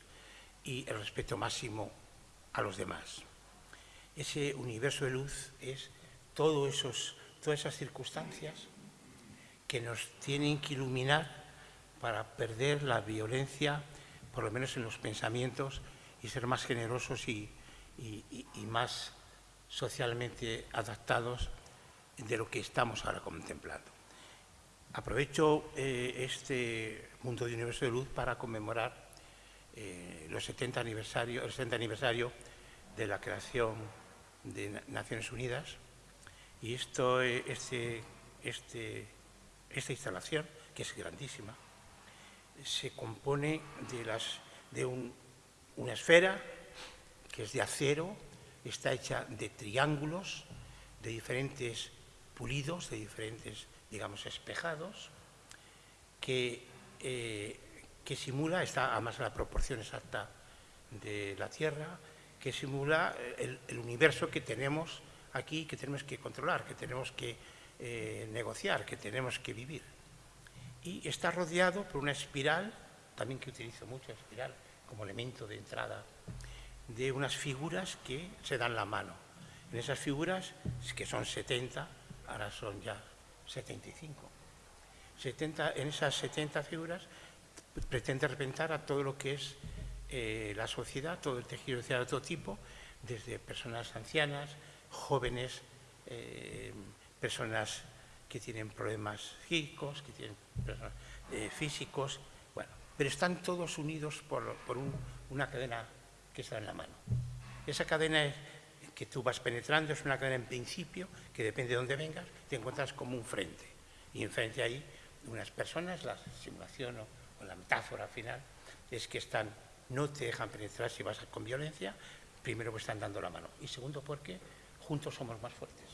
Speaker 3: y el respeto máximo a los demás. Ese universo de luz es todos esos, todas esas circunstancias que nos tienen que iluminar para perder la violencia, por lo menos en los pensamientos, y ser más generosos y más socialmente adaptados de lo que estamos ahora contemplando. Aprovecho eh, este Mundo de Universo de Luz para conmemorar eh, los 70 aniversario, el 70 aniversario de la creación de Naciones Unidas. Y esto, eh, este, este, esta instalación, que es grandísima, se compone de, las, de una esfera que es de acero, está hecha de triángulos, de diferentes pulidos, de diferentes digamos, espejados, que, eh, que simula, está además la proporción exacta de la Tierra, que simula el, universo que tenemos aquí, que tenemos que controlar, que tenemos que eh, negociar, que tenemos que vivir. Y está rodeado por una espiral, también que utilizo mucho espiral como elemento de entrada, de unas figuras que se dan la mano. En esas figuras, que son 70, ahora son ya 75. 70, en esas 70 figuras pretende representar a todo lo que es eh, la sociedad, todo el tejido social de todo tipo, desde personas ancianas, jóvenes, eh, personas que tienen problemas que tienen problemas eh, físicos, bueno, pero están todos unidos por, una cadena que está en la mano. Esa cadena es, que tú vas penetrando, es una cadena en principio, que depende de dónde vengas, te encuentras como un frente. Y enfrente ahí unas personas, la simulación o, la metáfora final, es que están no te dejan penetrar si vas con violencia, primero pues están dando la mano. Y segundo porque juntos somos más fuertes.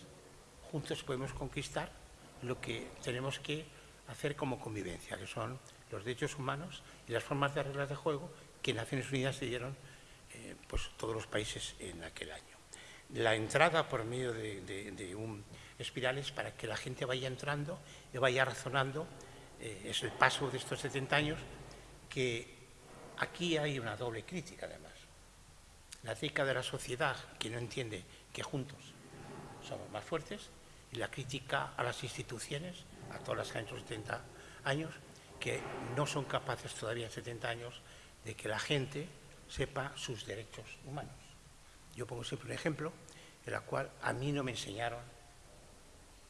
Speaker 3: Juntos podemos conquistar lo que tenemos que hacer como convivencia, que son los derechos humanos y las formas de reglas de juego que Naciones Unidas se dieron eh, pues, todos los países en aquel año. La entrada por medio de, un espirales para que la gente vaya entrando y vaya razonando, eh, es el paso de estos 70 años, que aquí hay una doble crítica además. La crítica de la sociedad que no entiende que juntos somos más fuertes y la crítica a las instituciones, a todas las que han hecho 70 años, que no son capaces todavía en 70 años de que la gente sepa sus derechos humanos. Yo pongo siempre un ejemplo en el cual a mí no me enseñaron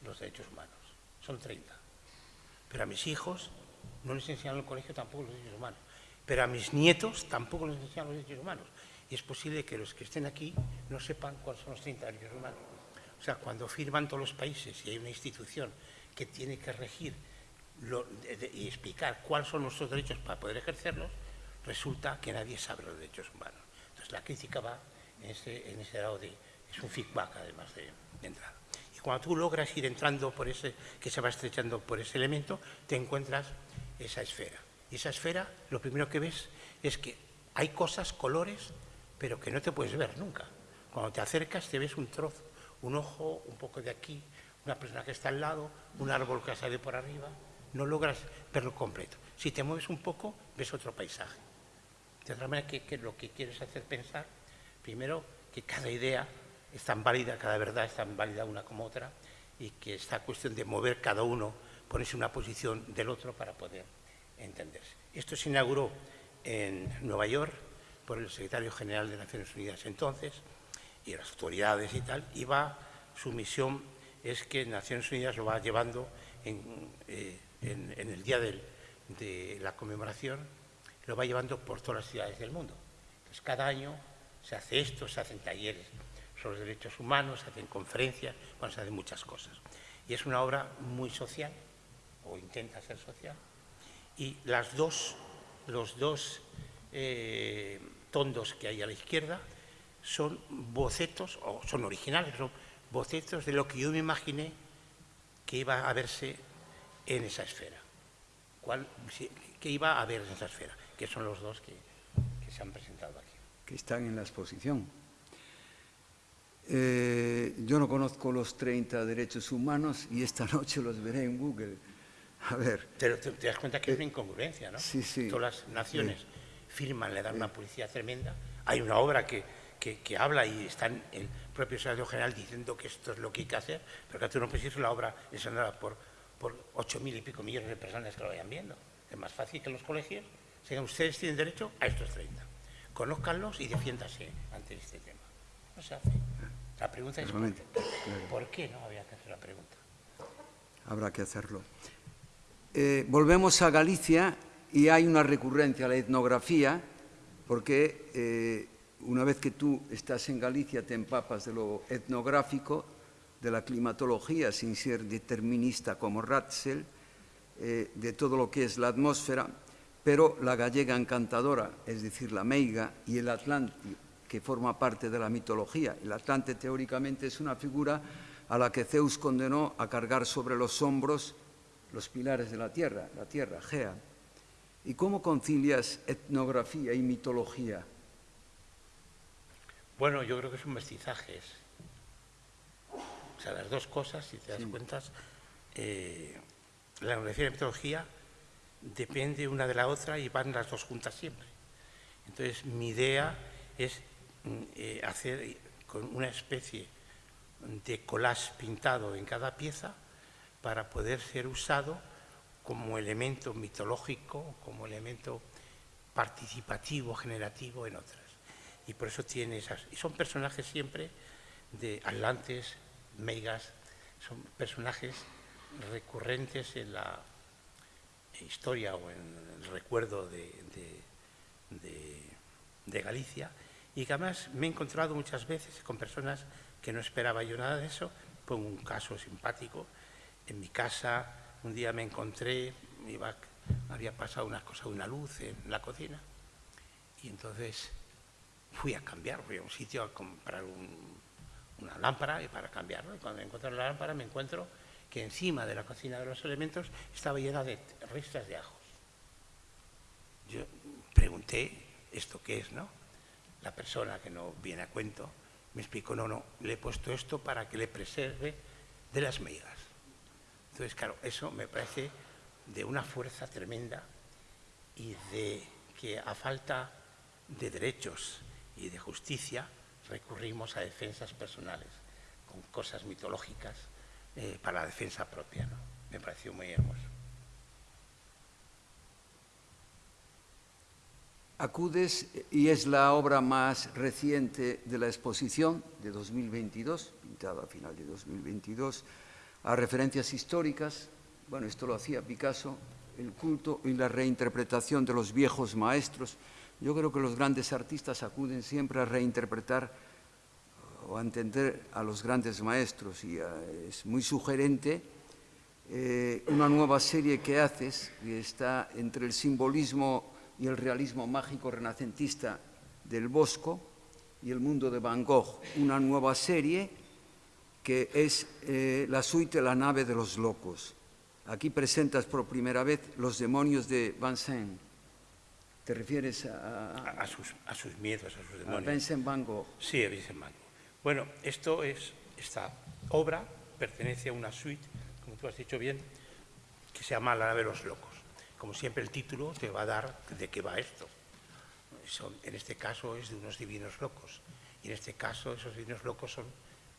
Speaker 3: los derechos humanos. Son 30. Pero a mis hijos no les enseñaron en el colegio tampoco los derechos humanos. Pero a mis nietos tampoco les enseñaron los derechos humanos. Y es posible que los que estén aquí no sepan cuáles son los 30 derechos humanos. O sea, cuando firman todos los países y hay una institución que tiene que regir y explicar cuáles son nuestros derechos para poder ejercerlos, resulta que nadie sabe los derechos humanos. Entonces la crítica va en ese, en ese de, es un feedback además de, entrada. Y cuando tú logras ir entrando por ese, que se va estrechando por ese elemento, te encuentras esa esfera. Y esa esfera, lo primero que ves es que hay cosas, colores, pero que no te puedes ver nunca. Cuando te acercas te ves un trozo, un ojo, un poco de aquí, una persona que está al lado, un árbol que sale por arriba, no logras verlo completo. Si te mueves un poco, ves otro paisaje. De otra manera que, lo que quieres hacer pensar, primero, que cada idea es tan válida, cada verdad es tan válida una como otra, y que esta cuestión de mover cada uno, ponerse una posición del otro para poder entenderse. Esto se inauguró en Nueva York por el secretario general de Naciones Unidas entonces, y las autoridades y tal, y va, su misión es que Naciones Unidas lo va llevando en, eh, el día de la conmemoración lo va llevando por todas las ciudades del mundo. Entonces, cada año se hace esto, se hacen talleres sobre derechos humanos, se hacen conferencias, bueno, se hacen muchas cosas. Y es una obra muy social, o intenta ser social, y los dos eh, tondos que hay a la izquierda son bocetos, o son originales, son bocetos de lo que yo me imaginé que iba a verse en esa esfera. ¿Cuál, que iba a ver en esa esfera? que son los dos que, se han presentado aquí.
Speaker 2: Que están en la exposición. Eh, yo no conozco los 30 derechos humanos y esta [LAUGHS] noche los veré en Google. A ver.
Speaker 3: Pero te, das cuenta que es una incongruencia, ¿no?
Speaker 2: Sí, sí.
Speaker 3: Todas las naciones firman, le dan una publicidad tremenda. Hay una obra que, que, habla y está en el propio secretario general diciendo que esto es lo que hay que hacer, pero que tú no puedes decir la obra enseñada por, por 8.000 y pico millones de personas que lo vayan viendo. Es más fácil que los colegios ustedes tienen derecho a estos 30. Conózcanlos y defiéndase ante este tema. No se hace. La pregunta es ¿por qué, no había que hacer la pregunta?
Speaker 2: Habrá que hacerlo. Eh, volvemos a Galicia y hay una recurrencia a la etnografía porque eh, una vez que tú estás en Galicia te empapas de lo etnográfico, de la climatología, sin ser determinista como Ratzel, eh, de todo lo que es la atmósfera, pero la gallega encantadora, es decir, la meiga, y el atlante, que forma parte de la mitología. El atlante teóricamente es una figura a la que Zeus condenó a cargar sobre los hombros los pilares de la tierra, la tierra, Gea. ¿Y cómo concilias etnografía y mitología?
Speaker 3: Bueno, yo creo que son mestizajes. O sea, las dos cosas, si te das cuenta, eh, la etnografía y la mitología depende una de la otra y van las dos juntas siempre. Entonces, mi idea es mm, eh, hacer con una especie de collage pintado en cada pieza para poder ser usado como elemento mitológico, como elemento participativo, generativo en otras. Y por eso tiene esas... Y son personajes siempre de atlantes, meigas, son personajes recurrentes en la historia o en el recuerdo de, de, Galicia y que además me he encontrado muchas veces con personas que no esperaba yo nada de eso. Pongo un caso simpático. En mi casa un día me encontré, iba, había pasado una cosa, una luz en la cocina Y entonces fui a cambiar, fui a un sitio a comprar una lámpara y para cambiarlo. Y cuando encuentro la lámpara me encuentro que encima de la cocina de los elementos estaba llena de restas de ajos. Yo pregunté, ¿esto qué es, no? La persona que no viene a cuento me explicó, no, no, le he puesto esto para que le preserve de las migas. Entonces, claro, eso me parece de una fuerza tremenda y de que a falta de derechos y de justicia recurrimos a defensas personales con cosas mitológicas eh, para la defensa propia. Me pareció muy hermoso.
Speaker 2: Acudes, y es la obra más reciente de la exposición de 2022, pintada a final de 2022, a referencias históricas. Bueno, esto lo hacía Picasso, el culto y la reinterpretación de los viejos maestros. Yo creo que los grandes artistas acuden siempre a reinterpretar o a entender a los grandes maestros y eh, es muy sugerente eh, una nueva serie que haces que está entre el simbolismo y el realismo mágico renacentista del Bosco y el mundo de Van Gogh, una nueva serie que es eh, la suite La nave de los locos. Aquí presentas por primera vez los demonios de Vincent. ¿Te refieres a,
Speaker 3: a, sus, a sus, miedos, a sus demonios?
Speaker 2: A Vincent Van Gogh.
Speaker 3: Sí, a Vincent Van Gogh. Bueno, esto es, esta obra pertenece a una suite, como tú has dicho bien, que se llama La nave de los locos como siempre el título te va a dar de qué va esto. en este caso es de unos divinos locos. Y en este caso esos divinos locos son,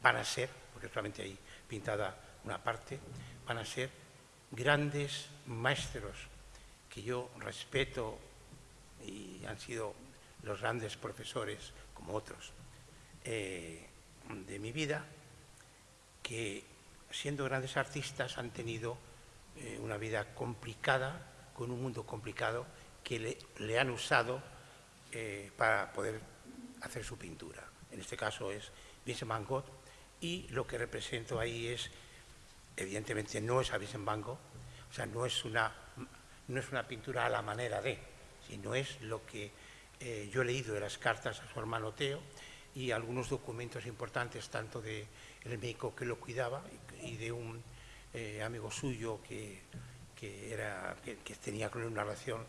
Speaker 3: van a ser, porque solamente hay pintada una parte, van a ser grandes maestros que yo respeto y han sido los grandes profesores, como otros, eh, de mi vida, que siendo grandes artistas han tenido eh, una vida complicada, con un mundo complicado que le, han usado eh, para poder hacer su pintura. En este caso es Vincent Van Gogh y lo que represento ahí es, evidentemente no es a Vincent Van Gogh, o sea, no es una, no es una pintura a la manera de, sino es lo que eh, yo he leído de las cartas a su hermano Teo y algunos documentos importantes, tanto del médico que lo cuidaba y, de un eh, amigo suyo que que, era, que, tenía con una relación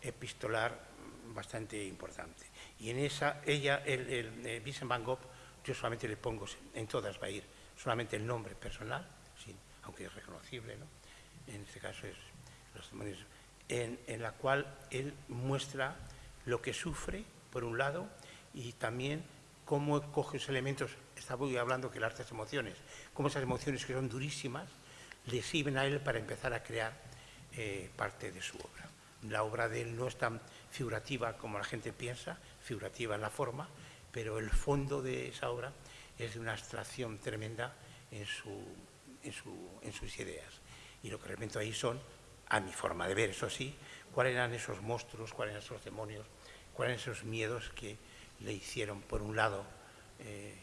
Speaker 3: epistolar bastante importante. Y en esa, ella, el, el, Vincent Van Gogh, yo solamente le pongo, en todas va a ir, solamente el nombre personal, aunque es reconocible, ¿no? en este caso es los demonios, en, en, la cual él muestra lo que sufre, por un lado, y también cómo coge esos elementos, estaba hablando que el arte es emociones, cómo esas emociones que son durísimas le sirven a él para empezar a crear eh, parte de su obra. La obra de él no es tan figurativa como la gente piensa, figurativa en la forma, pero el fondo de esa obra es de una abstracción tremenda en, sus ideas. Y lo que realmente ahí son, a mi forma de ver, eso sí, cuáles eran esos monstruos, cuáles eran esos demonios, cuáles eran esos miedos que le hicieron, por un lado, eh,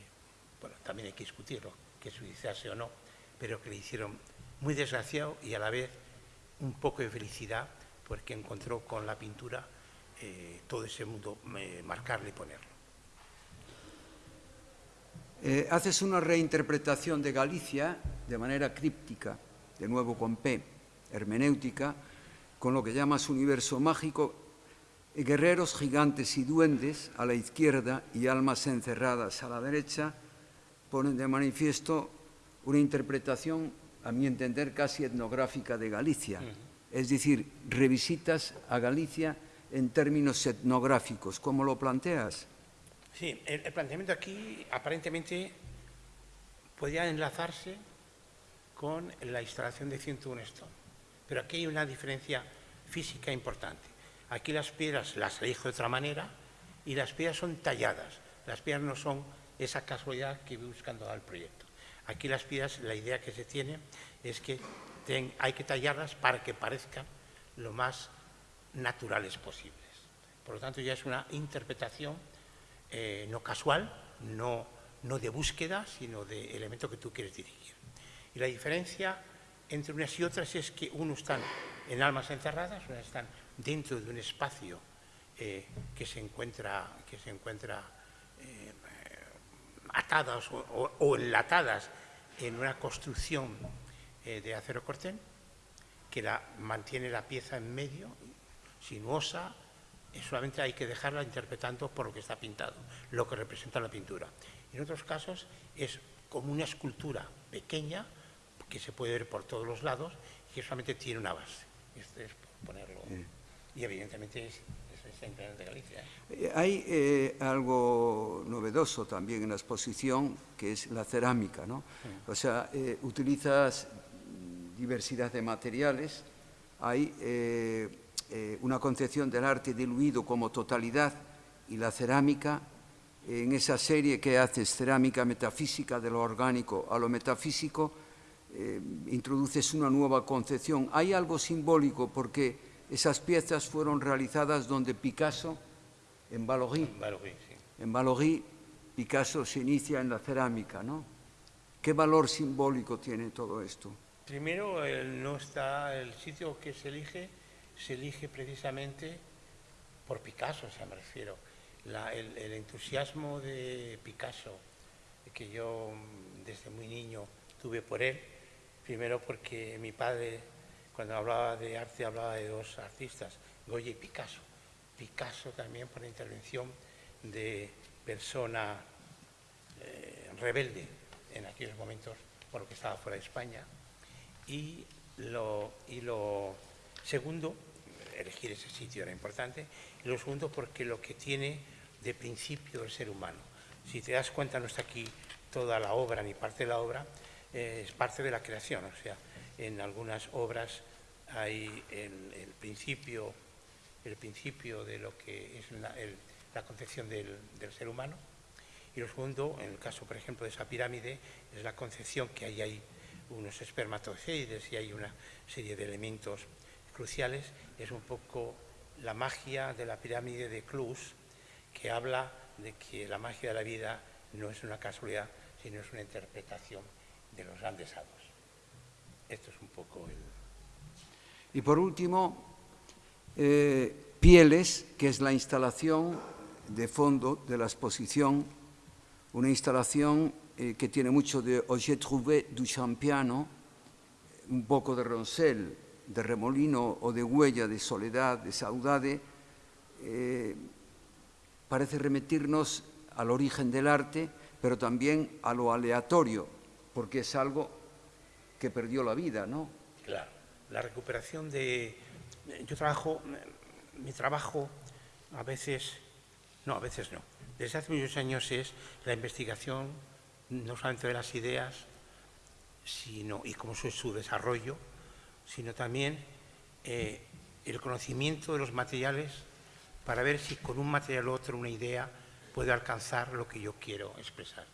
Speaker 3: bueno, también hay que discutirlo, que suicidarse o no, pero que le hicieron muy desgraciado y a la vez un poco de felicidad porque encontró con la pintura eh, todo ese mundo, eh, marcarle y ponerlo.
Speaker 2: Eh, haces una reinterpretación de Galicia de manera críptica, de nuevo con P, hermenéutica, con lo que llamas universo mágico, guerreros, gigantes y duendes a la izquierda y almas encerradas a la derecha, ponen de manifiesto una interpretación a mi entender, casi etnográfica de Galicia. Es decir, revisitas a Galicia en términos etnográficos. ¿Cómo lo planteas?
Speaker 3: Sí, el, planteamiento aquí aparentemente podría enlazarse con la instalación de 101 Stone. Pero aquí hay una diferencia física importante. Aquí las piedras las elijo de otra manera y las piedras son talladas. Las piedras no son esa casualidad que voy buscando al proyecto. Aquí las piedras, la idea que se tiene es que hay que tallarlas para que parezcan lo más naturales posibles. Por lo tanto, ya es una interpretación eh, no casual, no, no de búsqueda, sino de elemento que tú quieres dirigir. Y la diferencia entre unas y otras es que unos están en almas encerradas, unas están dentro de un espacio eh, que se encuentra, que se encuentra eh, atadas o, enlatadas en una construcción eh, de acero corten que mantiene la pieza en medio, sinuosa, solamente hay que dejarla interpretando por lo que está pintado, lo que representa la pintura. En otros casos es como una escultura pequeña que se puede ver por todos los lados y que solamente tiene una base. Este es ponerlo. Y evidentemente es, es de Galicia.
Speaker 2: Eh, hay eh, algo novedoso también en la exposición, que es la cerámica, ¿no? O sea, eh, utilizas diversidad de materiales, hay una concepción del arte diluido como totalidad y la cerámica, en esa serie que haces, cerámica metafísica de lo orgánico a lo metafísico, introduces una nueva concepción. Hay algo simbólico porque esas piezas fueron realizadas donde Picasso, en Valory, en Valory, Picasso se inicia en la cerámica, ¿no? ¿Qué valor simbólico tiene todo esto?
Speaker 3: Primero, el, no está el sitio que se elige, se elige precisamente por Picasso, o sea, me refiero. el, el, entusiasmo de Picasso, que yo desde muy niño tuve por él, primero porque mi padre cuando hablaba de arte hablaba de dos artistas, Goya y Picasso. Picasso también por intervención de persona eh, rebelde en aquellos momentos por lo que estaba fuera de España. Y lo, y lo segundo, elegir ese sitio era importante, y lo segundo porque lo que tiene de principio el ser humano. Si te das cuenta, no está aquí toda la obra ni parte de la obra, eh, es parte de la creación, o sea, en algunas obras hay el, principio, el principio de lo que es la, concepción del, ser humano. Y lo segundo, en el caso, por ejemplo, de esa pirámide, es la concepción que hay ahí unos espermatozoides y hay una serie de elementos cruciales. Es un poco la magia de la pirámide de Clus, que habla de que la magia de la vida no es una casualidad, sino es una interpretación de los grandes hados. Esto es un poco el...
Speaker 2: Y por último, eh, Pieles, que es la instalación de fondo de la exposición, una instalación eh, que tiene mucho de J'ai trouvé du Champiano, un poco de Roncel, de Remolino o de Huella, de Soledad, de Saudade, eh, parece remitirnos al origen del arte, pero también a lo aleatorio, porque es algo que perdió la vida, ¿no?
Speaker 3: Claro, la recuperación de... Yo trabajo, mi trabajo a veces, no, a veces no. Desde hace muchos años es la investigación no solamente de las ideas, sino, y cómo es su desarrollo, sino también eh, el conocimiento de los materiales para ver si con un material u otro una idea puede alcanzar lo que yo quiero expresar.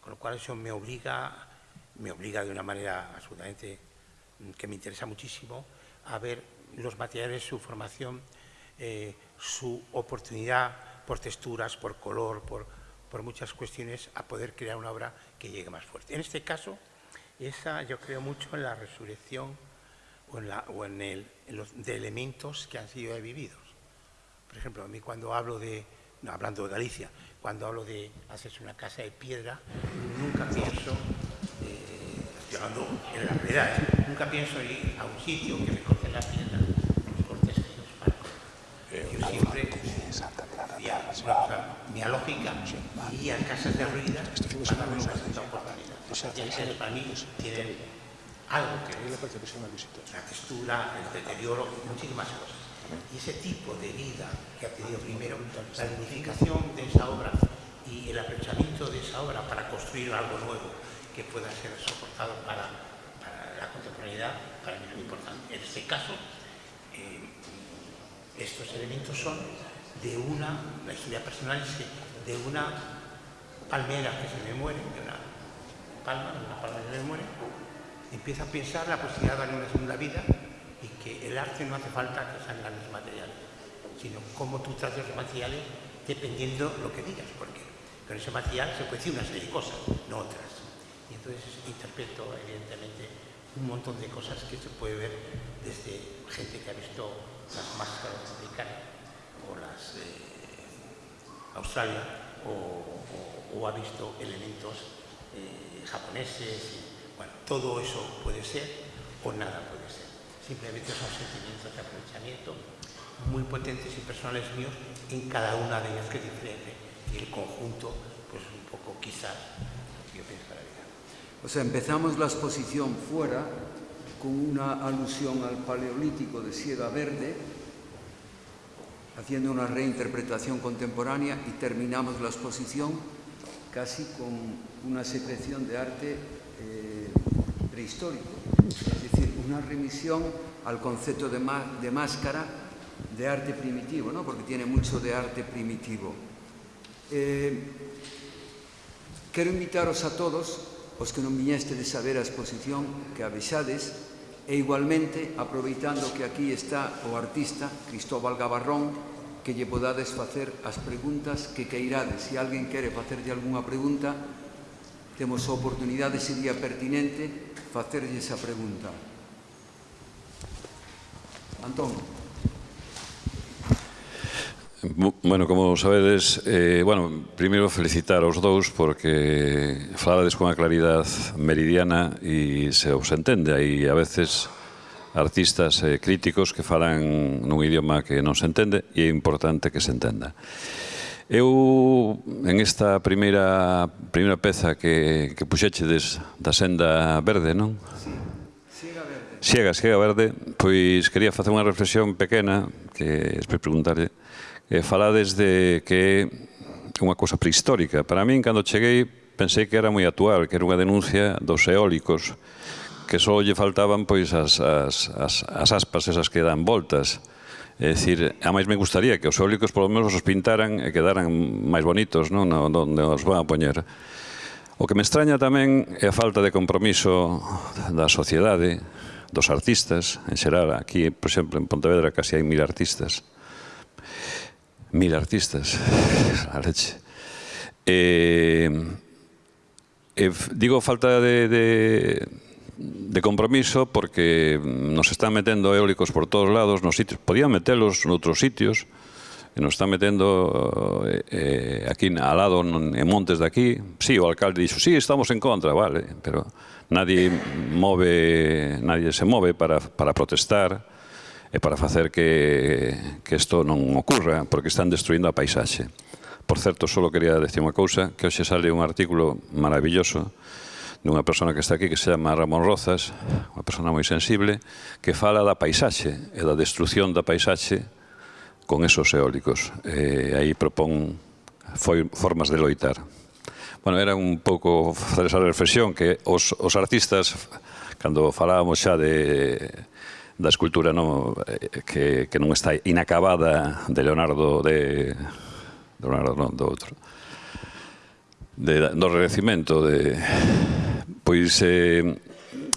Speaker 3: Con lo cual eso me obliga me obliga de una manera absolutamente mm, que me interesa muchísimo a ver los materiales, su formación, eh, su oportunidad por texturas, por color, por, por, muchas cuestiones, a poder crear una obra que llegue más fuerte. En este caso, esa yo creo mucho en la resurrección o en, la, o en, el, los de elementos que han sido vividos. Por ejemplo, a mí cuando hablo de, hablando de Galicia, cuando hablo de hacerse una casa de piedra, nunca pienso hablando en la realidad. ¿eh? Nunca pienso ir a un sitio que me corte la piedra, me corte los palos. Yo siempre, mi lógica, iría a casas de ruinas para darme una oportunidad. Y para mí tienen algo que ver, la textura, el deterioro, muchísimas cosas. Y ese tipo de vida que ha tenido primero, la dignificación de esa obra y el aprovechamiento de esa obra para construir algo nuevo, que pueda ser soportado para, la contemporaneidad, para mí es muy importante. En este caso, eh, estos elementos son de una, la historia personal es de una palmera que se me muere, de una palma, de una palma que se me muere, empiezo a pensar la posibilidad de darle una segunda vida y que el arte no hace falta que sean grandes materiales, sino cómo tú tratas los materiales dependiendo lo que digas, porque con ese material se puede decir una serie de cosas, no otras. Y entonces interpreto, evidentemente, un montón de cosas que se puede ver desde gente que ha visto las máscaras americanas o las eh, Australia o, ha visto elementos eh, japoneses, y, bueno, todo eso puede ser o nada puede ser. Simplemente son sentimientos de aprovechamiento muy potentes y personales míos en cada una de ellas que es diferente y el conjunto pues un poco quizás
Speaker 2: O sea, empezamos la exposición fuera con una alusión al paleolítico de Sierra Verde, haciendo una reinterpretación contemporánea y terminamos la exposición casi con una secreción de arte eh, prehistórico, es decir, una remisión al concepto de, máscara de arte primitivo, ¿no? porque tiene mucho de arte primitivo. Eh, quero invitaros a todos os que non viñeste de saber a exposición que avisades e igualmente aproveitando que aquí está o artista Cristóbal Gabarrón que lle podades facer as preguntas que queirades. Se alguén quere facerlle algunha pregunta, temos a oportunidade, sería pertinente, facerlle esa pregunta. Antón.
Speaker 4: Bueno, como sabedes, eh, bueno, primeiro felicitar aos dous porque falades con a claridad meridiana e se os entende. Hai a veces artistas eh, críticos que falan nun idioma que non se entende e é importante que se entenda. Eu, en esta primeira, primeira peza que, que puxechedes da senda verde, non?
Speaker 2: Siega verde.
Speaker 4: Siega, siega verde, pois quería facer unha reflexión pequena que despois preguntarlle eh, falades de que é unha cousa prehistórica. Para min, cando cheguei, pensei que era moi actual, que era unha denuncia dos eólicos, que só lle faltaban pois as, as, as, as aspas esas que dan voltas. É dicir, a máis me gustaría que os eólicos polo menos os pintaran e quedaran máis bonitos, non? No, onde os van a poñer. O que me extraña tamén é a falta de compromiso da sociedade, dos artistas, en xeral, aquí, por exemplo, en Pontevedra casi hai mil artistas, mil artistas, [LAUGHS] a leche. Eh, eh, digo falta de, de, de compromiso porque nos están metendo eólicos por todos lados, nos sitios, podían metelos noutros sitios, e nos están metendo eh, eh, aquí al lado en montes de aquí. Sí, o alcalde dixo, sí, estamos en contra, vale, pero nadie move, nadie se move para, para protestar e para facer que, que isto non ocurra, porque están destruindo a paisaxe. Por certo, só quería decir unha cousa, que hoxe sale un artículo maravilloso dunha persona que está aquí que se chama Ramón Rozas, unha persona moi sensible, que fala da paisaxe e da destrucción da paisaxe con esos eólicos. E aí propón foi formas de loitar. Bueno, era un pouco facer esa reflexión que os, os artistas, cando falábamos xa de da escultura no, eh, que, que non está inacabada de Leonardo de, de Leonardo, non, do outro de, do Renacimento de, pois eh,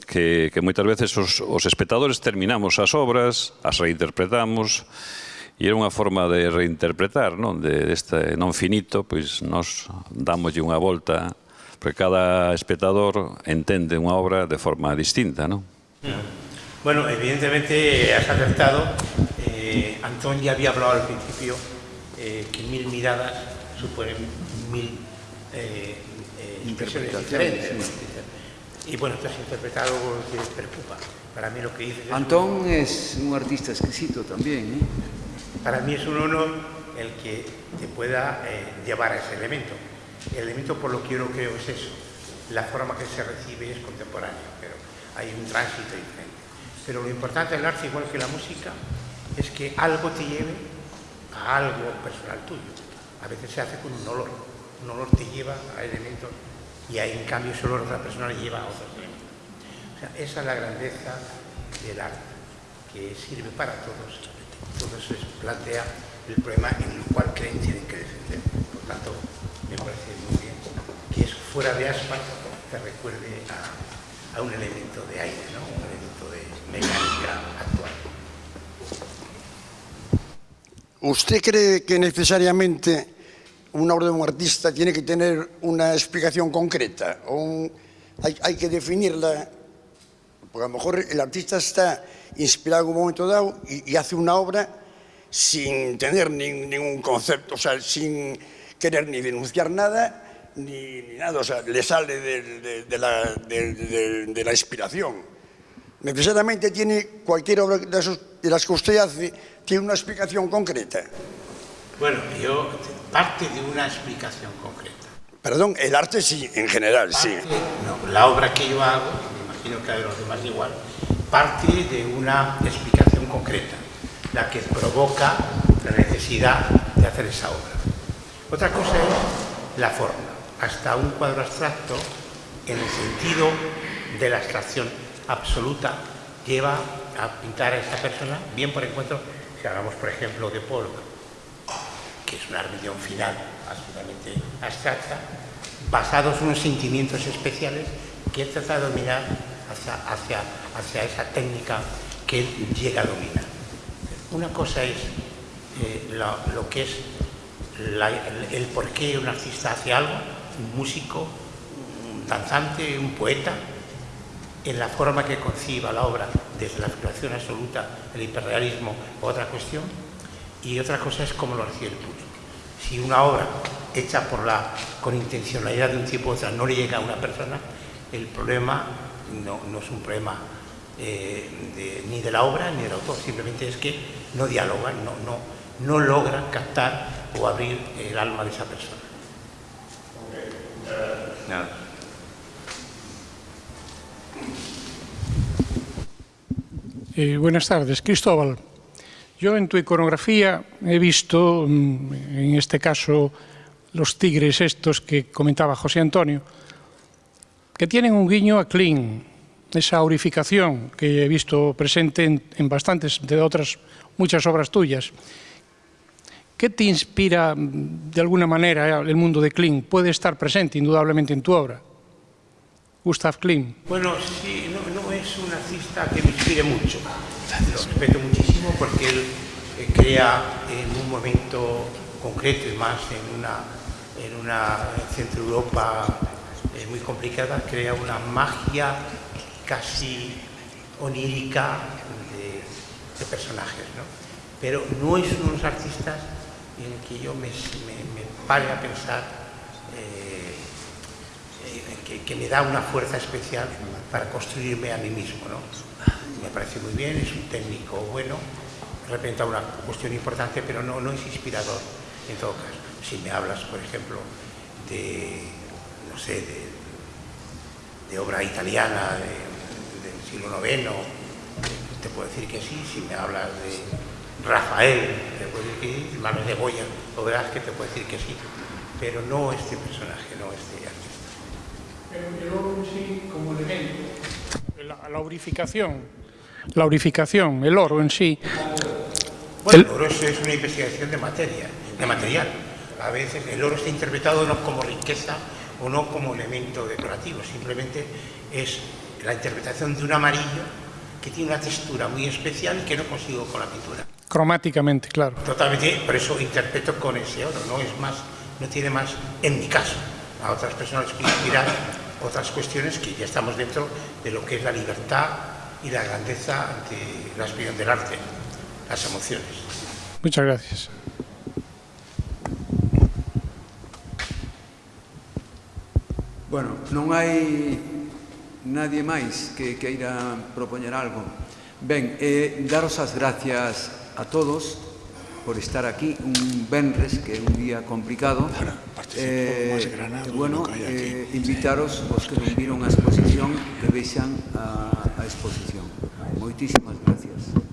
Speaker 4: que, que moitas veces os, os espectadores terminamos as obras as reinterpretamos E era unha forma de reinterpretar, non? De este non finito, pois nós damoslle unha volta, porque cada espectador entende unha obra de forma distinta, non?
Speaker 3: Yeah. Bueno, evidentemente has acertado. Eh, Antón ya había hablado al principio eh, que mil miradas suponen mil eh, eh interpretaciones diferentes. Sí. Y bueno, tú has interpretado lo que preocupa. Para mí lo que dices...
Speaker 2: Antón es un, es un artista exquisito también.
Speaker 3: Para mí es un honor el que te pueda llevar a ese elemento. El elemento por lo que yo creo es eso. La forma que se recibe es contemporánea, pero hay un tránsito diferente. Pero lo importante del arte, igual que la música, es que algo te lleve a algo personal tuyo. A veces se hace con un olor. Un olor te lleva a elementos y ahí, en cambio, ese olor de otra persona lleva a otros elementos. O sea, esa es la grandeza del arte, que sirve para todos. Entonces plantea el problema en el cual creen tienen que defender. Por tanto, me parece muy bien que eso fuera de asfalto te recuerde a, a un elemento de aire, ¿no? mecánica actual.
Speaker 5: ¿Usted cree que necesariamente una obra de un artista tiene que tener una explicación concreta? O un, hay, hay que definirla porque a lo mejor el artista está inspirado en un momento dado y, y hace una obra sin tener ni, ningún concepto, o sea, sin querer ni denunciar nada, ni, ni nada, o sea, le sale de, de, de, la, de, de, de la inspiración. Necesariamente tiene cualquier obra de, las que usted hace, tiene una explicación concreta.
Speaker 3: Bueno, yo parte de una explicación concreta.
Speaker 5: Perdón, el arte sí, en general, sí.
Speaker 3: No, la obra que yo hago, me imagino que a los demás igual, parte de una explicación concreta, la que provoca la necesidad de hacer esa obra. Otra cosa es la forma. Hasta un cuadro abstracto, en el sentido de la abstracción absoluta, lleva a pintar a esta persona, bien por encuentro, si hablamos, por ejemplo, de Polk, que es una religión final absolutamente abstracta, basados en unos sentimientos especiales que él trata de dominar hacia, hacia, hacia esa técnica que él llega a dominar. Una cosa es eh, lo, que es el, el por qué un artista hace algo, un músico, un danzante, un poeta, en la forma que conciba la obra, desde la figuración absoluta, el hiperrealismo, otra cuestión, y otra cosa es cómo lo recibe el público. Si una obra hecha por la, con intencionalidad de un tipo u otra no le llega a una persona, el problema no, no es un problema eh, de- ni de la obra ni del autor, simplemente es que no dialogan, no, no, no logran captar o abrir el alma de esa persona. Nada.
Speaker 6: Eh, buenas tardes, Cristóbal. Yo en tu iconografía he visto, mm, en este caso, los tigres estos que comentaba José Antonio, que tienen un guiño a Kling, esa aurificación que he visto presente en, bastantes de otras, muchas obras tuyas. ¿Qué te inspira, mm, de alguna manera, el mundo de Kling? Puede estar presente, indudablemente, en tu obra. Gustav Kling.
Speaker 3: Bueno, sí, no es un artista que me inspire mucho. Lo respeto muchísimo porque él eh, crea en un momento concreto y más en una, en una centro Europa eh, muy complicada, crea una magia casi onírica de, de personajes, ¿no? Pero no es uno de los artistas en el que yo me, me, me pare a pensar eh, eh, que, que me da una fuerza especial para construirme a mí mismo. ¿no? Me parece muy bien, es un técnico bueno, representa una cuestión importante, pero no, es inspirador en todo caso. Si me hablas, por ejemplo, de, no sé, de, obra italiana de- del siglo IX, te puedo decir que sí. Si me hablas de Rafael, te puedo decir que sí. De Goya o Velázquez, te puedo decir que sí. Pero no este personaje, no este.
Speaker 6: Pero el oro en sí como elemento. La, la aurificación. La aurificación, el oro en sí.
Speaker 3: Bueno,
Speaker 6: El-
Speaker 3: el oro es, es una investigación de materia, de material. A veces el oro está interpretado no como riqueza o no como elemento decorativo, simplemente es la interpretación de un amarillo que tiene una textura muy especial que no consigo con la pintura.
Speaker 6: Cromáticamente, claro.
Speaker 3: Totalmente, por eso interpreto con ese oro, no es más, no tiene más, en mi caso, a otras personas que inspiran otras cuestiones que ya estamos dentro de lo que es la libertad y la grandeza ante la expresión del arte, las emociones.
Speaker 6: Muchas gracias.
Speaker 2: Bueno, non hai nadie máis que queira propoñer algo. Ben, eh, daros as gracias a todos por estar aquí un venres, que é un día complicado. Eh, e bueno, eh, invitaros os que non viron a exposición que vexan a, a exposición. Moitísimas gracias.